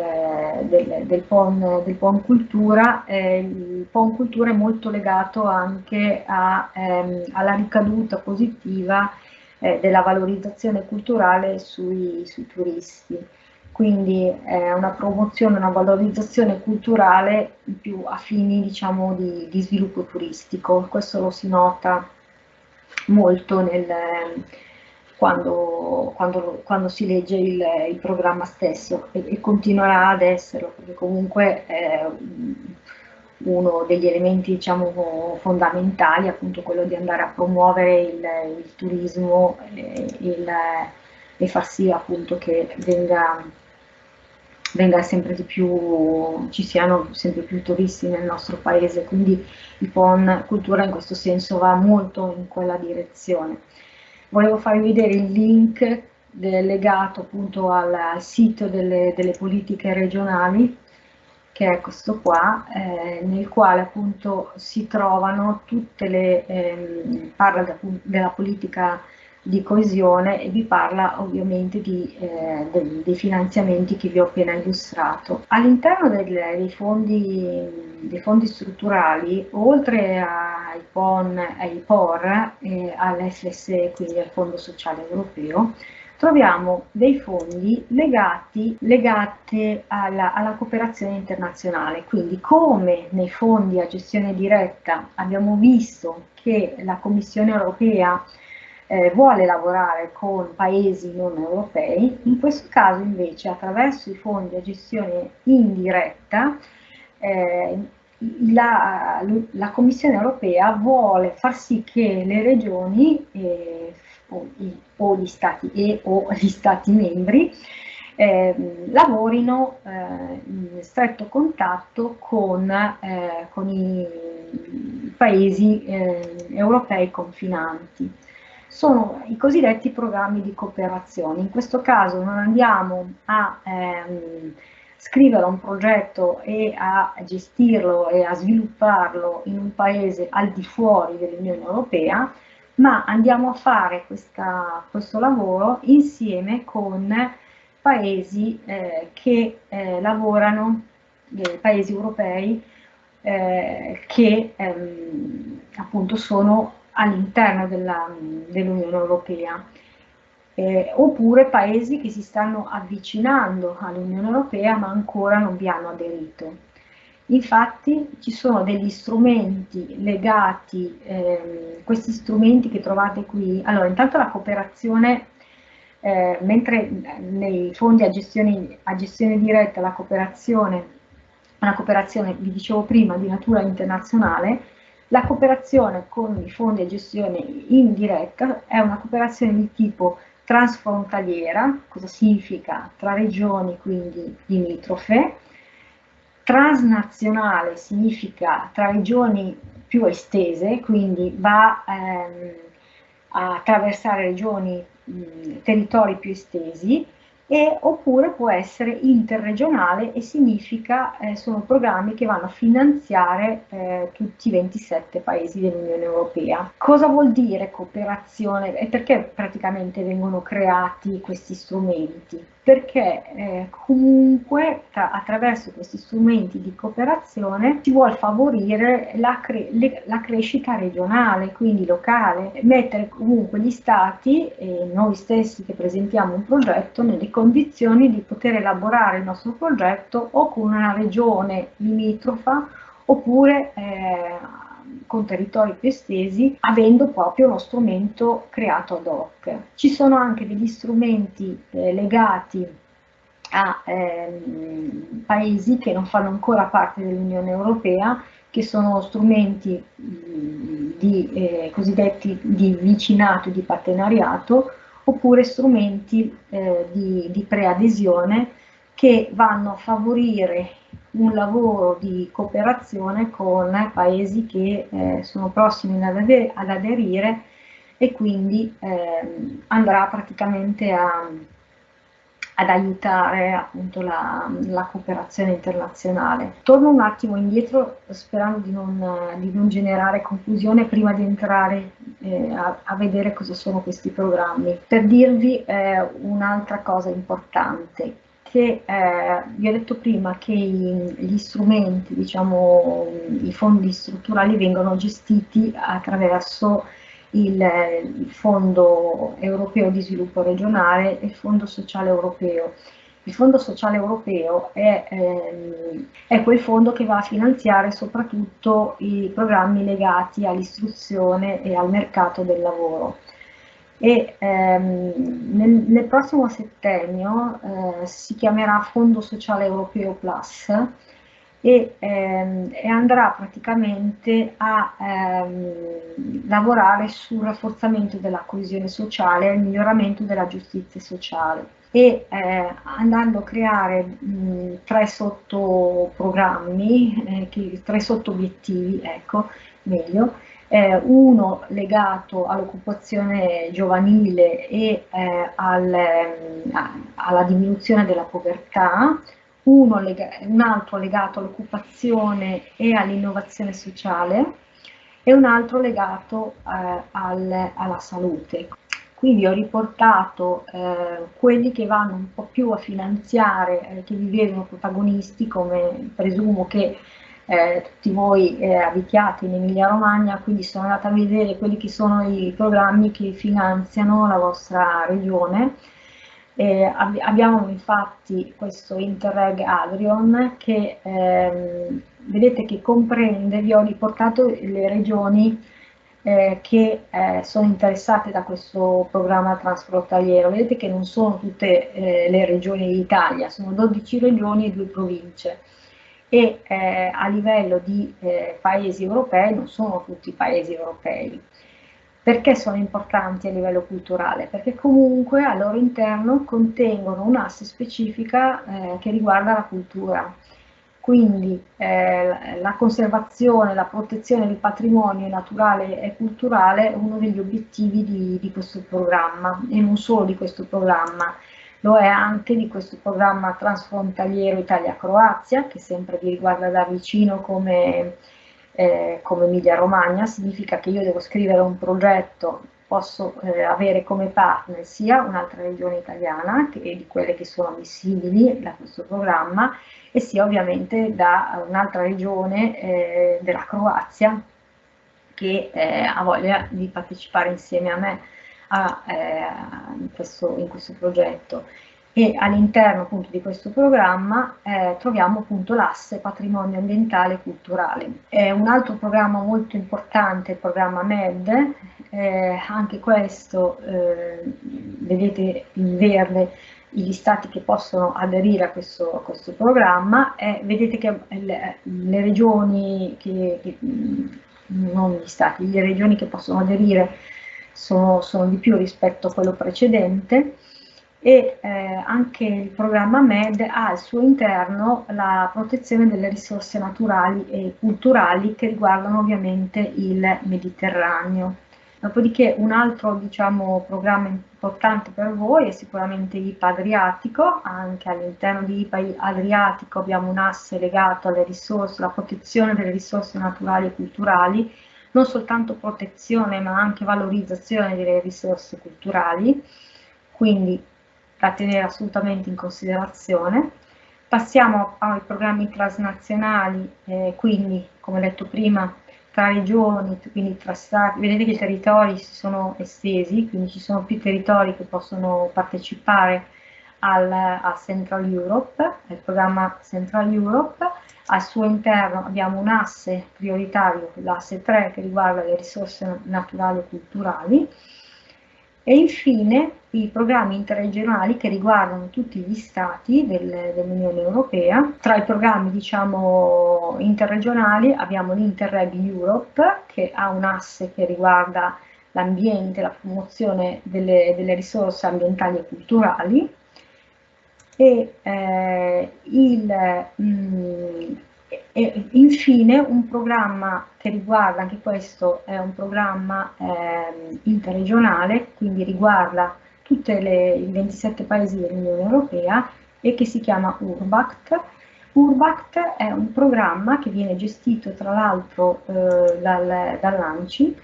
del, del, PON, del PON Cultura, eh, il PON Cultura è molto legato anche a, ehm, alla ricaduta positiva eh, della valorizzazione culturale sui, sui turisti quindi è una promozione, una valorizzazione culturale più a fini diciamo, di, di sviluppo turistico. Questo lo si nota molto nel, quando, quando, quando, si legge il, il programma stesso e, e, continuerà ad esserlo, perché comunque è uno degli elementi diciamo, fondamentali appunto quello di andare a promuovere il, il turismo il, e far sì appunto che venga, venga sempre di più, ci siano sempre più turisti nel nostro paese, quindi il Cultura in questo senso va molto in quella direzione. Volevo farvi vedere il link legato appunto al, sito delle, delle, politiche regionali, che è questo qua, eh, nel quale appunto si trovano tutte le, eh, parla de, della politica di coesione e vi parla ovviamente di, eh, dei, dei, finanziamenti che vi ho appena illustrato. All'interno dei, dei, dei, fondi, strutturali, oltre ai PON, ai POR e all'FSE, quindi al Fondo Sociale Europeo, troviamo dei fondi legati, legati alla, alla, cooperazione internazionale. Quindi come nei fondi a gestione diretta abbiamo visto che la Commissione europea eh, vuole lavorare con paesi non europei, in questo caso invece attraverso i fondi a gestione indiretta eh, la, la, Commissione europea vuole far sì che le regioni eh, o, o, gli stati e o gli stati membri eh, lavorino eh, in stretto contatto con, eh, con i paesi eh, europei confinanti sono i cosiddetti programmi di cooperazione. In questo caso non andiamo a ehm, scrivere un progetto e a gestirlo e a svilupparlo in un paese al di fuori dell'Unione Europea, ma andiamo a fare questa, questo lavoro insieme con paesi eh, che eh, lavorano, eh, paesi europei, eh, che ehm, appunto sono all'interno dell'Unione Europea. Eh, oppure paesi che si stanno avvicinando all'Unione Europea ma ancora non vi hanno aderito. Infatti ci sono degli strumenti legati, eh, questi strumenti che trovate qui, allora intanto la cooperazione, eh, mentre nei fondi a gestione, a gestione diretta la cooperazione, una cooperazione, vi dicevo prima, di natura internazionale, la cooperazione con i fondi a gestione indiretta è una cooperazione di tipo transfrontaliera, cosa significa? Tra regioni quindi limitrofe, transnazionale significa tra regioni più estese, quindi va ehm, a attraversare regioni, mh, territori più estesi, e, oppure può essere interregionale e significa, eh, sono programmi che vanno a finanziare eh, tutti i 27 paesi dell'Unione Europea. Cosa vuol dire cooperazione e perché praticamente vengono creati questi strumenti? Perché eh, comunque tra, attraverso questi strumenti di cooperazione si vuole favorire la, cre le, la, crescita regionale, quindi locale, mettere comunque gli stati e noi stessi che presentiamo un progetto nelle condizioni di poter elaborare il nostro progetto o con una regione limitrofa oppure eh, con territori più estesi, avendo proprio uno strumento creato ad hoc. Ci sono anche degli strumenti eh, legati a ehm, paesi che non fanno ancora parte dell'Unione Europea, che sono strumenti di, eh, cosiddetti di vicinato, di partenariato, oppure strumenti eh, di, di preadesione che vanno a favorire un lavoro di cooperazione con paesi che eh, sono prossimi ad, ader ad, aderire e quindi eh, andrà praticamente a, ad aiutare appunto la, la, cooperazione internazionale. Torno un attimo indietro sperando di non, di non generare confusione prima di entrare eh, a, a, vedere cosa sono questi programmi. Per dirvi eh, un'altra cosa importante, che eh, vi ho detto prima che gli strumenti, diciamo i fondi strutturali vengono gestiti attraverso il, il Fondo Europeo di Sviluppo Regionale e il Fondo Sociale Europeo. Il Fondo Sociale Europeo è, ehm, è, quel fondo che va a finanziare soprattutto i programmi legati all'istruzione e al mercato del lavoro. E ehm, nel, nel, prossimo settennio eh, si chiamerà Fondo Sociale Europeo Plus e, ehm, e andrà praticamente a ehm, lavorare sul rafforzamento della coesione sociale e il miglioramento della giustizia sociale. E eh, andando a creare mh, tre sottoprogrammi, eh, tre sottobiettivi, ecco, meglio, eh, uno legato all'occupazione giovanile e eh, al, alla diminuzione della povertà, un altro legato all'occupazione e all'innovazione sociale e un altro legato eh, al, alla salute. Quindi ho riportato eh, quelli che vanno un po' più a finanziare, eh, che vi vedono protagonisti, come presumo che eh, tutti voi eh, abitiate in Emilia Romagna, quindi sono andata a vedere quelli che sono i programmi che finanziano la vostra regione eh, ab abbiamo infatti questo Interreg Adrion che ehm, vedete che comprende, vi ho riportato le regioni eh, che eh, sono interessate da questo programma transfrontaliero. Vedete che non sono tutte eh, le regioni d'Italia, sono 12 regioni e 2 province e eh, a livello di eh, paesi europei non sono tutti paesi europei. Perché sono importanti a livello culturale? Perché comunque al loro interno contengono un'asse specifica eh, che riguarda la cultura. Quindi eh, la conservazione, la protezione del patrimonio naturale e culturale è uno degli obiettivi di, di questo programma e non solo di questo programma, lo è anche di questo programma transfrontaliero Italia-Croazia che sempre vi riguarda da vicino come eh, come Emilia Romagna, significa che io devo scrivere un progetto, posso eh, avere come partner sia un'altra regione italiana, che di quelle che sono ammissibili da questo programma, e sia ovviamente da un'altra regione eh, della Croazia, che eh, ha voglia di partecipare insieme a me a, eh, in, questo, in, questo, progetto. E all'interno appunto di questo programma eh, troviamo appunto l'asse patrimonio ambientale e culturale. È un altro programma molto importante, il programma MED, eh, anche questo eh, vedete in verde gli stati che possono aderire a questo, a questo programma. E vedete che le, le regioni che, che, non gli stati, le regioni che possono aderire sono, sono di più rispetto a quello precedente e eh, anche il programma MED ha al suo interno la protezione delle risorse naturali e culturali che riguardano ovviamente il Mediterraneo. Dopodiché un altro diciamo, programma importante per voi è sicuramente IPA Adriatico, anche all'interno di IPA Adriatico abbiamo un asse legato alle risorse, alla protezione delle risorse naturali e culturali, non soltanto protezione ma anche valorizzazione delle risorse culturali, quindi da tenere assolutamente in considerazione. Passiamo ai programmi transnazionali, eh, quindi come detto prima tra regioni, quindi tra stati, vedete che i territori si sono estesi, quindi ci sono più territori che possono partecipare al, a Central Europe, al programma Central Europe, al suo interno abbiamo un asse prioritario, l'asse 3 che riguarda le risorse naturali e culturali, e infine i programmi interregionali che riguardano tutti gli stati del, dell'Unione Europea. Tra i programmi diciamo, interregionali abbiamo l'Interreg Europe che ha un asse che riguarda l'ambiente, la promozione delle, delle, risorse ambientali e culturali e eh, il, mh, mm, e infine un programma che riguarda, anche questo è un programma eh, interregionale, quindi riguarda tutti i 27 paesi dell'Unione Europea e che si chiama Urbact. Urbact è un programma che viene gestito tra l'altro eh, dal, dall'ANCI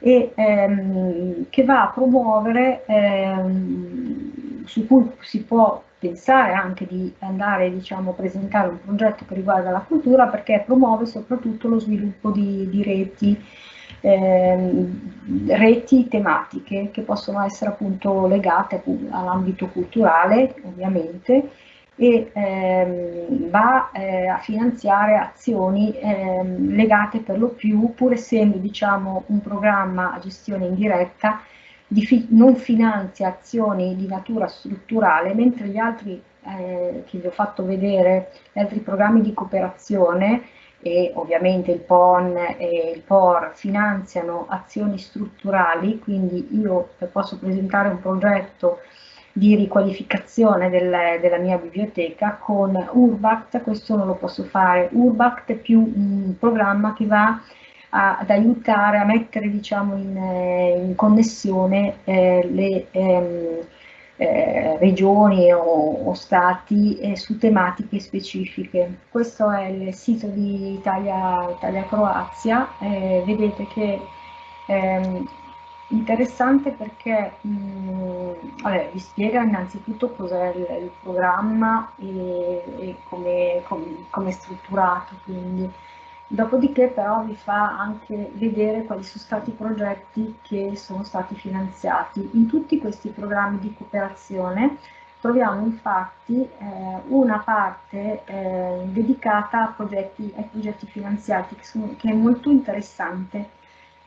e ehm, che va a promuovere, ehm, su cui si può pensare anche di andare diciamo, a presentare un progetto che riguarda la cultura perché promuove soprattutto lo sviluppo di, di reti, ehm, reti tematiche che possono essere appunto legate all'ambito culturale ovviamente e ehm, va eh, a finanziare azioni ehm, legate per lo più, pur essendo diciamo, un programma a gestione indiretta, fi non finanzia azioni di natura strutturale, mentre gli altri eh, che vi ho fatto vedere, gli altri programmi di cooperazione e ovviamente il PON e il POR finanziano azioni strutturali, quindi io posso presentare un progetto di riqualificazione del, della mia biblioteca con Urbact, questo non lo posso fare, Urbact più un programma che va a, ad aiutare a mettere diciamo, in, eh, in connessione eh, le ehm, eh, regioni o, o stati eh, su tematiche specifiche. Questo è il sito di Italia-Croazia, Italia vedete che ehm, interessante perché mh, mm, vabbè, vi spiega innanzitutto cos'è il, il, programma e, e come, com, com è strutturato, quindi Dopodiché però vi fa anche vedere quali sono stati i progetti che sono stati finanziati. In tutti questi programmi di cooperazione troviamo infatti eh, una parte eh, dedicata a progetti, ai progetti finanziati che, sono, che, è molto interessante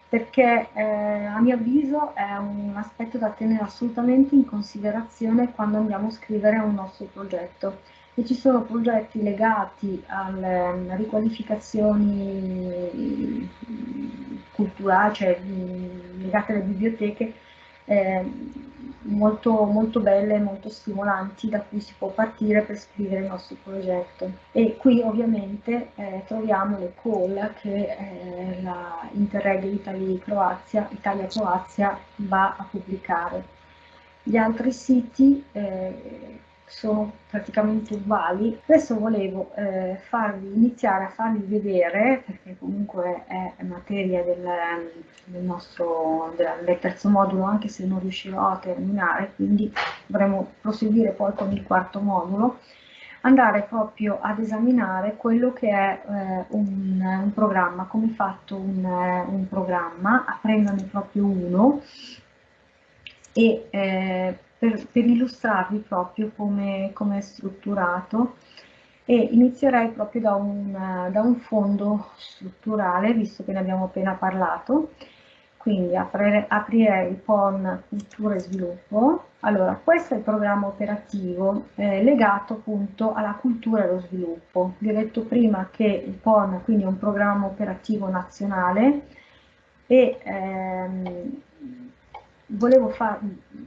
perché eh, a mio avviso è un aspetto da tenere assolutamente in considerazione quando andiamo a scrivere un nostro progetto e ci sono progetti legati alle riqualificazioni culturali, cioè legate alle biblioteche, eh, molto, molto belle, molto stimolanti da cui si può partire per scrivere il nostro progetto. E qui ovviamente eh, troviamo le call che eh, la Interreg Italia-Croazia Italia va a pubblicare. Gli altri siti eh, sono praticamente uguali. Adesso volevo eh, farvi, iniziare a farvi vedere, perché comunque è materia del, del nostro del, terzo modulo, anche se non riuscirò a terminare, quindi dovremo proseguire poi con il quarto modulo, andare proprio ad esaminare quello che è eh, un, un, programma, come fatto un, un programma, aprendone proprio uno e eh, per, per, illustrarvi proprio come, come, è strutturato e inizierei proprio da un, da un fondo strutturale, visto che ne abbiamo appena parlato, quindi aprire, aprirei il PON Cultura e Sviluppo. Allora, questo è il programma operativo eh, legato appunto alla cultura e allo sviluppo. Vi ho detto prima che il PON quindi è un programma operativo nazionale e ehm, volevo far,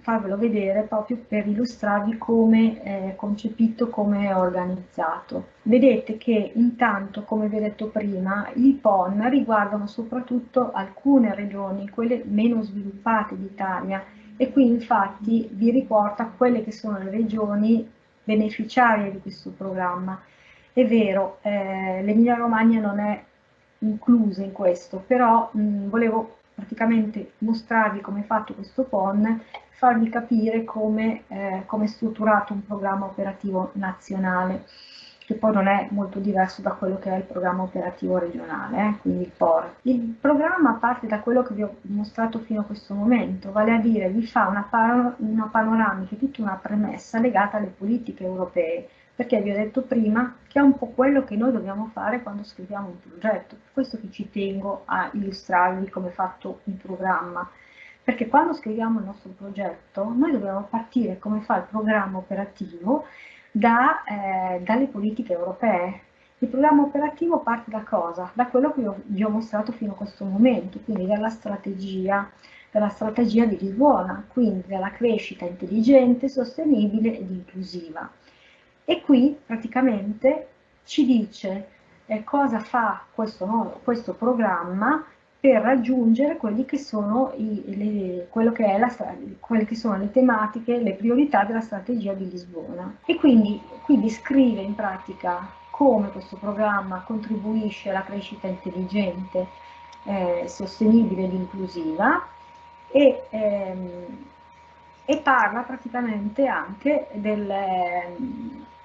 farvelo vedere proprio per illustrarvi come è concepito, come è organizzato. Vedete che intanto, come vi ho detto prima, i PON riguardano soprattutto alcune regioni, quelle meno sviluppate d'Italia, e qui infatti vi riporta quelle che sono le regioni beneficiarie di questo programma. È vero, eh, l'Emilia Romagna non è inclusa in questo, però mh, volevo praticamente mostrarvi come è fatto questo PON, farvi capire come, eh, come è strutturato un programma operativo nazionale, che poi non è molto diverso da quello che è il programma operativo regionale, eh, quindi il POR. Il programma parte da quello che vi ho mostrato fino a questo momento, vale a dire vi fa una, una panoramica, tutta una premessa legata alle politiche europee, perché vi ho detto prima che è un po' quello che noi dobbiamo fare quando scriviamo un progetto, per questo che ci tengo a illustrarvi come è fatto un programma, perché quando scriviamo il nostro progetto noi dobbiamo partire come fa il programma operativo da, eh, dalle politiche europee. Il programma operativo parte da cosa? Da quello che vi ho mostrato fino a questo momento, quindi dalla strategia, dalla strategia di Lisbona, quindi dalla crescita intelligente, sostenibile ed inclusiva e qui praticamente ci dice eh, cosa fa questo, questo, programma per raggiungere quelli che sono i, le, quello che è la, quelle che sono le tematiche, le priorità della strategia di Lisbona. E quindi qui descrive in pratica come questo programma contribuisce alla crescita intelligente, eh, sostenibile ed inclusiva e, ehm, e parla praticamente anche del,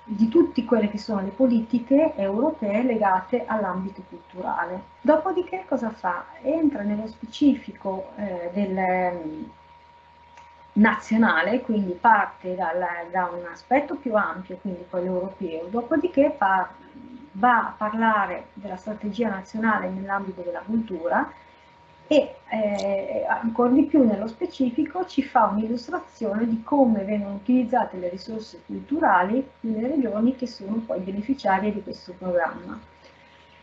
di tutte quelle che sono le politiche europee legate all'ambito culturale. Dopodiché cosa fa? Entra nello specifico eh, del mm, nazionale, quindi parte dal, da un aspetto più ampio, quindi quello europeo, dopodiché va a parlare della strategia nazionale nell'ambito della cultura e eh, ancora di più nello specifico ci fa un'illustrazione di come vengono utilizzate le risorse culturali nelle regioni che sono poi beneficiarie di questo programma.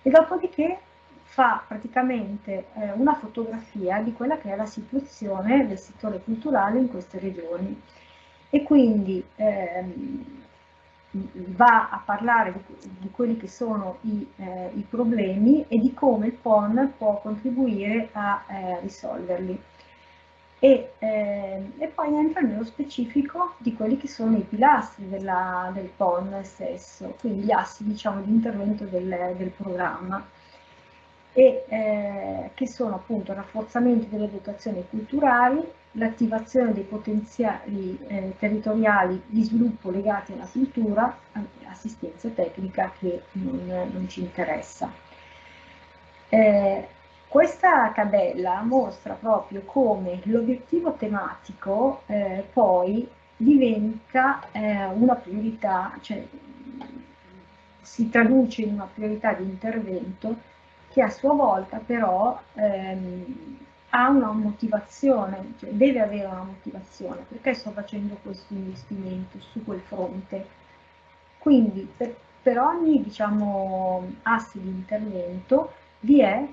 E dopodiché fa praticamente eh, una fotografia di quella che è la situazione del settore culturale in queste regioni e quindi ehm, va a parlare di, quelli che sono i, eh, i, problemi e di come il PON può contribuire a eh, risolverli. E, eh, e, poi entra nello specifico di quelli che sono i pilastri della, del PON stesso, quindi gli assi diciamo, di intervento del, del programma e eh, che sono appunto il rafforzamento delle dotazioni culturali, l'attivazione dei potenziali eh, territoriali di sviluppo legati alla cultura, assistenza tecnica che non, non ci interessa. Eh, questa tabella mostra proprio come l'obiettivo tematico eh, poi diventa eh, una priorità, cioè si traduce in una priorità di intervento che a sua volta però ehm, ha una motivazione, cioè deve avere una motivazione, perché sto facendo questo investimento su quel fronte. Quindi per, per ogni diciamo, asse di intervento vi è,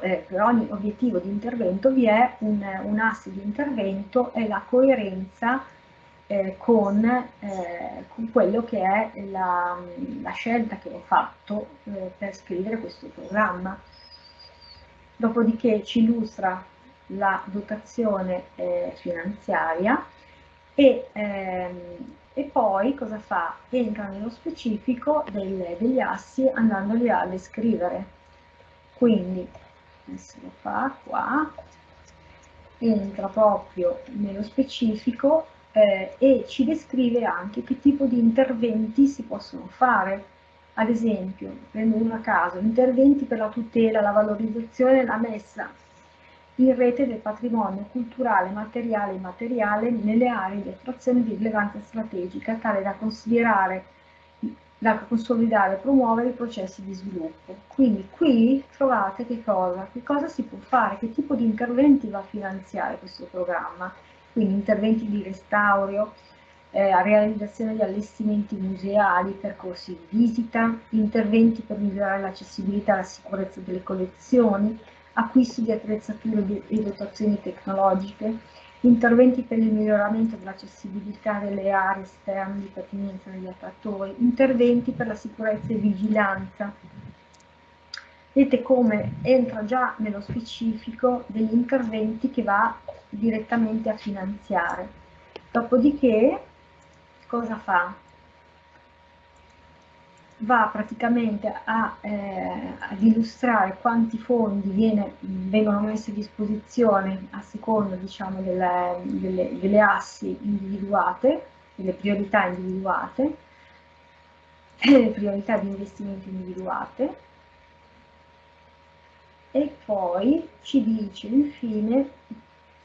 eh, per ogni obiettivo di intervento vi è un, un asse di intervento e la coerenza eh, con, eh, con, quello che è la, la scelta che ho fatto eh, per scrivere questo programma. Dopodiché ci illustra la dotazione eh, finanziaria e, ehm, e, poi cosa fa? Entra nello specifico del, degli assi andandoli a descrivere. Quindi, adesso lo fa qua, entra proprio nello specifico eh, e ci descrive anche che tipo di interventi si possono fare. Ad esempio, prendo uno a caso, interventi per la tutela, la valorizzazione e la messa in rete del patrimonio culturale, materiale e immateriale nelle aree di attrazione di rilevanza strategica, tale da considerare da consolidare e promuovere i processi di sviluppo. Quindi qui trovate che cosa, che cosa si può fare, che tipo di interventi va a finanziare questo programma, quindi interventi di restauro, eh, realizzazione di allestimenti museali, percorsi di visita, interventi per migliorare l'accessibilità e la sicurezza delle collezioni, acquisto di attrezzature e dotazioni tecnologiche, interventi per il miglioramento dell'accessibilità delle aree esterne di pertinenza degli attrattori, interventi per la sicurezza e vigilanza. Vedete come entra già nello specifico degli interventi che va direttamente a finanziare. Dopodiché cosa fa? va praticamente a, eh, ad illustrare quanti fondi viene, vengono messi a disposizione a seconda diciamo, delle, delle, delle, assi individuate, delle priorità individuate, le priorità di investimento individuate e poi ci dice infine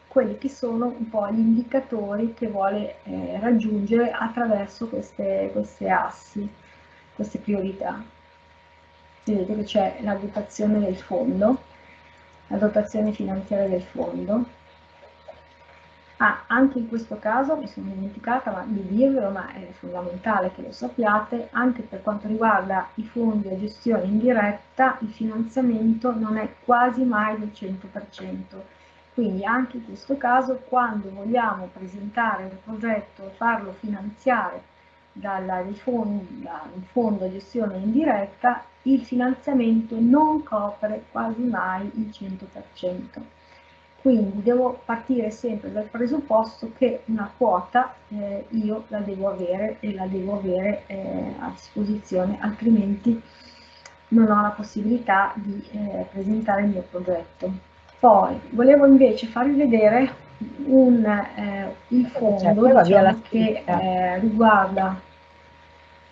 quelli che sono un po' gli indicatori che vuole eh, raggiungere attraverso queste, queste assi queste priorità. Vedete che c'è la dotazione del fondo, la dotazione finanziaria del fondo. Ah, anche in questo caso mi sono dimenticata di dirvelo, ma è fondamentale che lo sappiate, anche per quanto riguarda i fondi a gestione indiretta, il finanziamento non è quasi mai del 100%. Quindi anche in questo caso, quando vogliamo presentare il progetto e farlo finanziare dalla, da un fondo a gestione indiretta, il finanziamento non copre quasi mai il 100%. Quindi devo partire sempre dal presupposto che una quota eh, io la devo avere e la devo avere eh, a disposizione, altrimenti non ho la possibilità di eh, presentare il mio progetto. Poi volevo invece farvi vedere un, eh, il fondo certo, diciamo, che eh, riguarda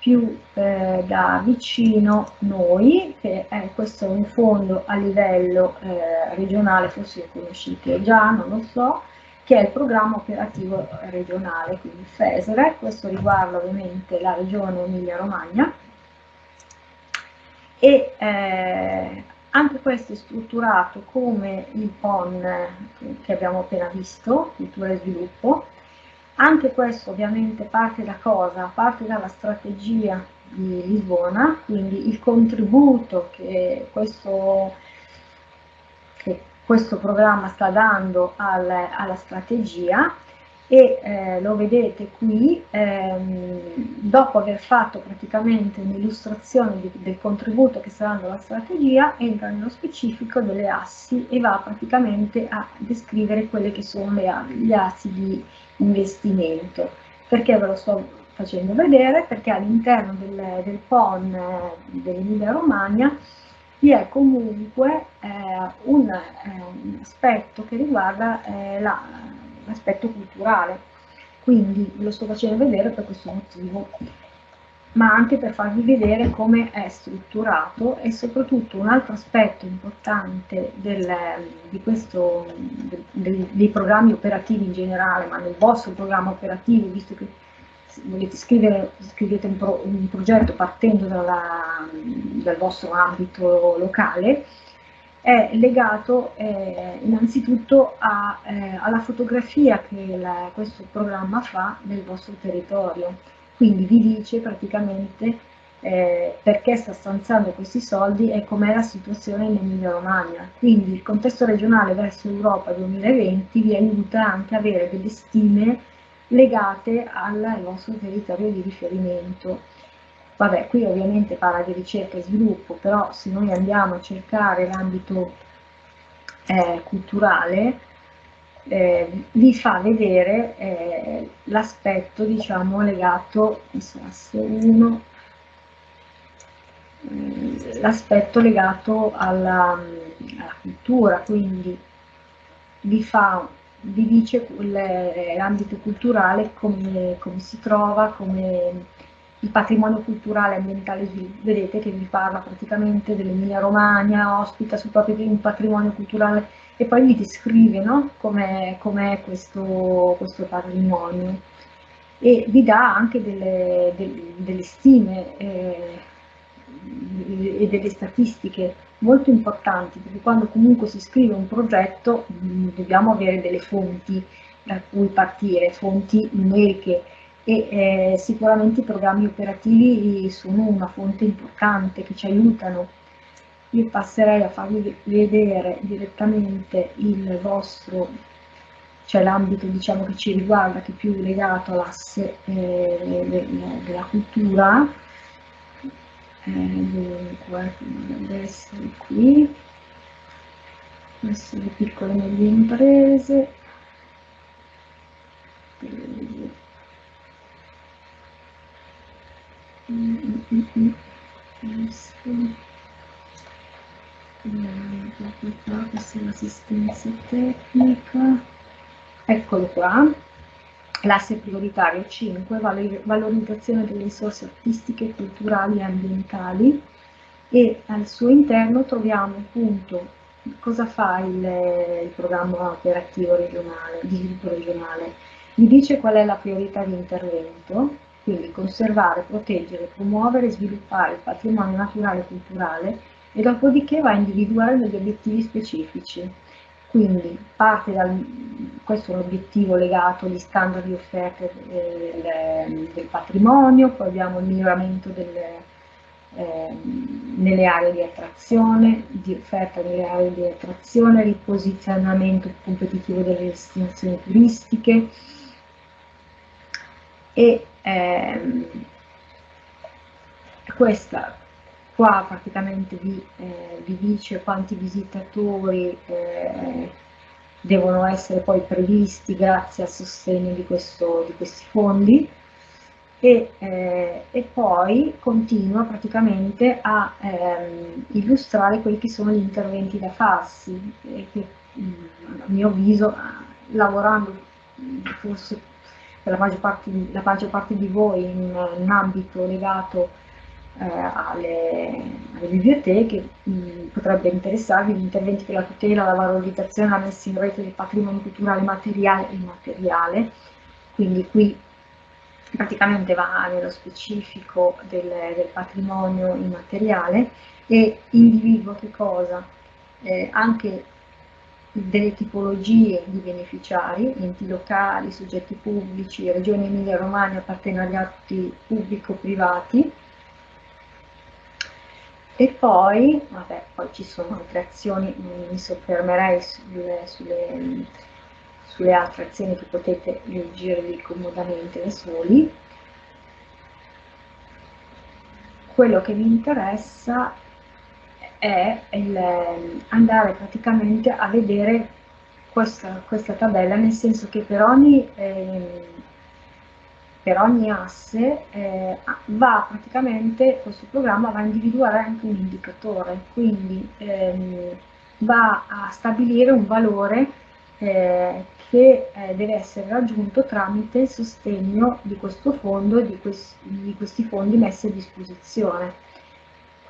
più eh, da vicino noi, che è questo è un fondo a livello eh, regionale, forse lo conoscete già, non lo so, che è il programma operativo regionale, quindi FESRE, questo riguarda ovviamente la regione Emilia-Romagna, e eh, anche questo è strutturato come il PON che abbiamo appena visto, cultura e sviluppo. Anche questo ovviamente parte da cosa? Parte dalla strategia di Lisbona, quindi il contributo che questo, che questo programma sta dando al, alla strategia e eh, lo vedete qui, ehm, dopo aver fatto praticamente un'illustrazione del contributo che sta dando la strategia, entra nello specifico delle assi e va praticamente a descrivere quelle che sono le, gli assi di investimento. Perché ve lo sto facendo vedere? Perché all'interno del, del PON eh, dell'Emilia Romagna vi è comunque eh, un, eh, un, aspetto che riguarda eh, la l'aspetto culturale. Quindi ve lo sto facendo vedere per questo motivo, ma anche per farvi vedere come è strutturato e soprattutto un altro aspetto importante del, di questo, del, dei programmi operativi in generale, ma nel vostro programma operativo, visto che volete scrivere, scrivete un, pro, un progetto partendo dalla, dal vostro ambito locale, è legato eh, innanzitutto a, eh, alla fotografia che la, questo programma fa del vostro territorio. Quindi vi dice praticamente eh, perché sta stanziando questi soldi e com'è la situazione in Emilia Romagna. Quindi il contesto regionale verso Europa 2020 vi aiuta anche a avere delle stime legate al vostro territorio di riferimento Vabbè, qui ovviamente parla di ricerca e sviluppo, però se noi andiamo a cercare l'ambito eh, culturale, eh, vi fa vedere eh, l'aspetto, diciamo, legato, eh, l'aspetto legato alla, alla cultura, quindi vi fa vi dice l'ambito culturale come, come, si trova, come il patrimonio culturale ambientale, vedete che vi parla praticamente dell'Emilia Romagna, ospita sul proprio un patrimonio culturale e poi vi descrive no? com'è com questo, questo, patrimonio e vi dà anche delle, delle, delle stime eh, e delle statistiche molto importanti perché quando comunque si scrive un progetto mh, dobbiamo avere delle fonti da cui partire, fonti numeriche e eh, sicuramente i programmi operativi sono una fonte importante che ci aiutano. Io passerei a farvi vedere direttamente il vostro, cioè l'ambito diciamo che ci riguarda, che è più legato all'asse eh, della cultura. Eh, dunque, dovrebbe essere qui, queste le piccole e medie imprese. Questa è l'assistenza tecnica eccolo qua. L'asse prioritario 5 valorizzazione delle risorse artistiche culturali e ambientali. E al suo interno troviamo appunto cosa fa il, il programma operativo regionale di sviluppo regionale? Vi dice qual è la priorità di intervento quindi conservare, proteggere, promuovere e sviluppare il patrimonio naturale e culturale e dopodiché va a individuare degli obiettivi specifici. Quindi parte dal, questo è un obiettivo legato agli standard di offerta del, del patrimonio, poi abbiamo il miglioramento delle, eh, nelle aree di attrazione, di offerta nelle aree di attrazione, riposizionamento competitivo delle destinazioni turistiche, e ehm, questa qua praticamente vi, eh, vi, dice quanti visitatori eh, devono essere poi previsti grazie al sostegno di, questo, di questi fondi. E, eh, e, poi continua praticamente a ehm, illustrare quelli che sono gli interventi da farsi che a mio avviso lavorando forse la maggior parte, la maggior parte di voi in un ambito legato eh, alle, alle, biblioteche mh, potrebbe interessarvi gli interventi per la tutela, la valorizzazione la messa in rete del patrimonio culturale materiale e immateriale, quindi qui praticamente va nello specifico del, del patrimonio immateriale e individua che cosa? Eh, anche delle tipologie di beneficiari, enti locali, soggetti pubblici, Regione Emilia-Romagna, partenariati pubblico-privati, e poi, vabbè, poi ci sono altre azioni, mi soffermerei sulle, sulle, sulle altre azioni che potete leggervi comodamente da soli. Quello che mi interessa è il, ehm, andare praticamente a vedere questa, questa, tabella, nel senso che per ogni, eh, per ogni asse eh, va praticamente, questo programma va a individuare anche un indicatore, quindi ehm, va a stabilire un valore eh, che eh, deve essere raggiunto tramite il sostegno di questo fondo e di, quest di questi fondi messi a disposizione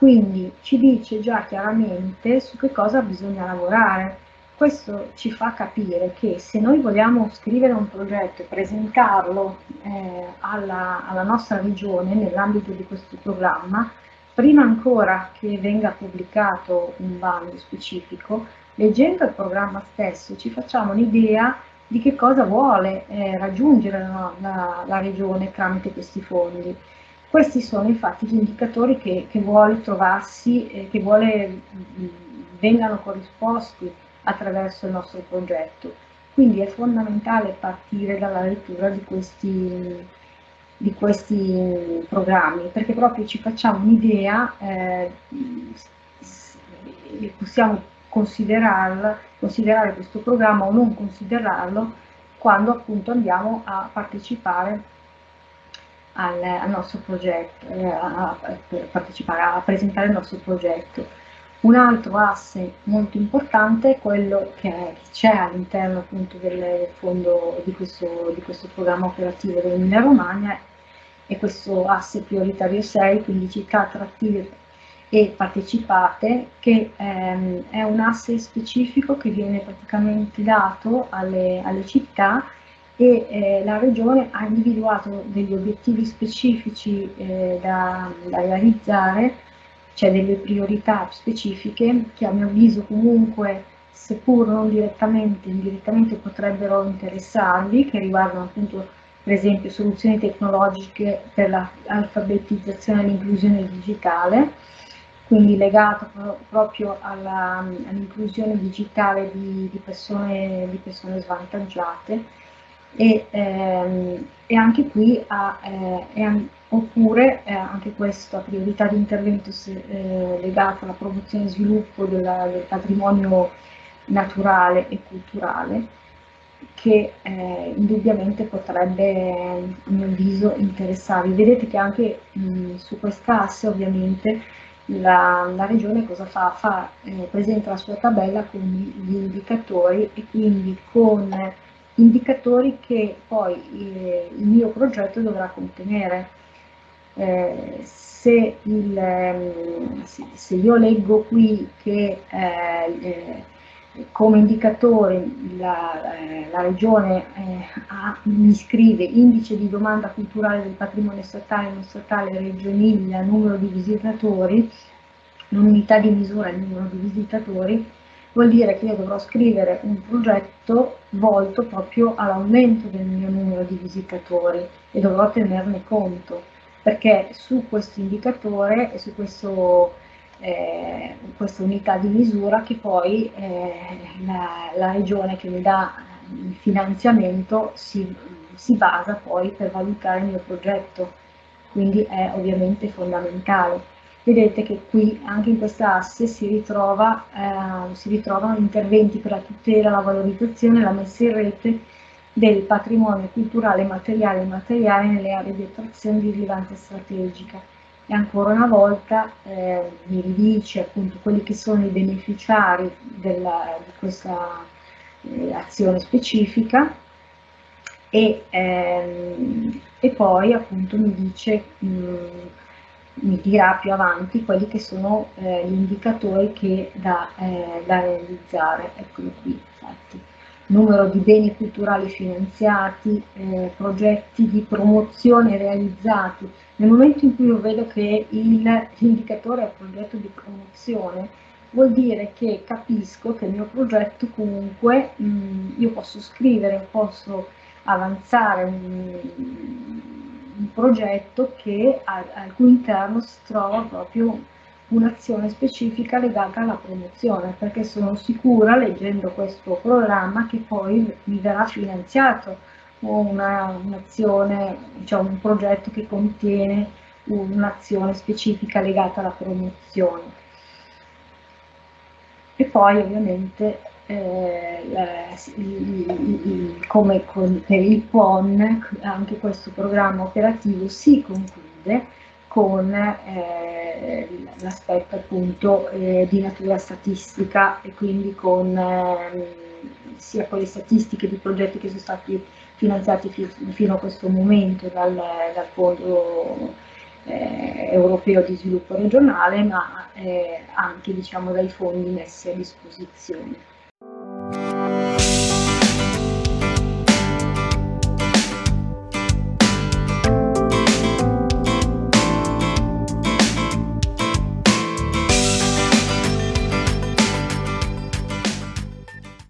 quindi ci dice già chiaramente su che cosa bisogna lavorare. Questo ci fa capire che se noi vogliamo scrivere un progetto e presentarlo eh, alla, alla nostra regione nell'ambito di questo programma, prima ancora che venga pubblicato un bando specifico, leggendo il programma stesso ci facciamo un'idea di che cosa vuole eh, raggiungere la, la, la regione tramite questi fondi. Questi sono infatti gli indicatori che, che vuole trovarsi, eh, che vuole mh, vengano corrisposti attraverso il nostro progetto. Quindi è fondamentale partire dalla lettura di questi, di questi programmi, perché proprio ci facciamo un'idea, eh, possiamo considerare questo programma o non considerarlo quando appunto andiamo a partecipare al, al nostro progetto, eh, a, a, a presentare il nostro progetto. Un altro asse molto importante è quello che c'è all'interno appunto del fondo di questo, di questo programma operativo dell'Emilia Romagna e questo asse prioritario 6, quindi città attrattive e partecipate, che ehm, è un asse specifico che viene praticamente dato alle, alle città e eh, la Regione ha individuato degli obiettivi specifici eh, da, da realizzare c'è delle priorità specifiche che a mio avviso comunque, seppur non direttamente, indirettamente potrebbero interessarvi, che riguardano appunto per esempio soluzioni tecnologiche per l'alfabetizzazione e l'inclusione digitale, quindi legato pro proprio all'inclusione all digitale di, di, persone, di, persone, svantaggiate e, ehm, e anche qui ha, eh, oppure eh, anche questa priorità di intervento se, eh, legata alla promozione e sviluppo della, del patrimonio naturale e culturale che eh, indubbiamente potrebbe a mio avviso interessarvi. Vedete che anche mh, su quest'asse ovviamente la, la, regione cosa fa? fa eh, presenta la sua tabella con gli indicatori e quindi con indicatori che poi eh, il mio progetto dovrà contenere. Eh, se, il, ehm, se, io leggo qui che eh, eh come indicatore la, eh, la Regione eh, ha, mi scrive indice di domanda culturale del patrimonio statale non statale Reggio Emilia, numero di visitatori, l'unità di misura è il numero di visitatori, vuol dire che io dovrò scrivere un progetto volto proprio all'aumento del mio numero di visitatori e dovrò tenerne conto perché su questo indicatore e su questo, eh, questa unità di misura che poi eh, la, la, regione che mi dà il finanziamento si, si basa poi per valutare il mio progetto, quindi è ovviamente fondamentale. Vedete che qui anche in questa asse si, ritrova, eh, si ritrovano interventi per la tutela, la valorizzazione, la messa in rete del patrimonio culturale materiale e immateriale nelle aree di attrazione di rilevanza strategica. E ancora una volta eh, mi ridice appunto quelli che sono i beneficiari della, di questa eh, azione specifica e, ehm, e, poi appunto mi dice, mh, mi dirà più avanti quelli che sono eh, gli indicatori che da, eh, da realizzare, eccolo qui infatti numero di beni culturali finanziati, eh, progetti di promozione realizzati. Nel momento in cui io vedo che l'indicatore è progetto di promozione, vuol dire che capisco che il mio progetto comunque mh, mm, io posso scrivere, posso avanzare un, un progetto che al cui interno si trova proprio un'azione specifica legata alla promozione, perché sono sicura, leggendo questo programma, che poi mi verrà finanziato un'azione, un diciamo, un progetto che contiene un'azione specifica legata alla promozione. E poi ovviamente eh, come con, per il PON anche questo programma operativo si conclude con eh, l'aspetto appunto eh, di natura statistica e quindi con eh, sia con le statistiche di progetti che sono stati finanziati fi fino a questo momento dal, dal Fondo eh, Europeo di Sviluppo Regionale, ma eh, anche diciamo, dai fondi messi a disposizione. Música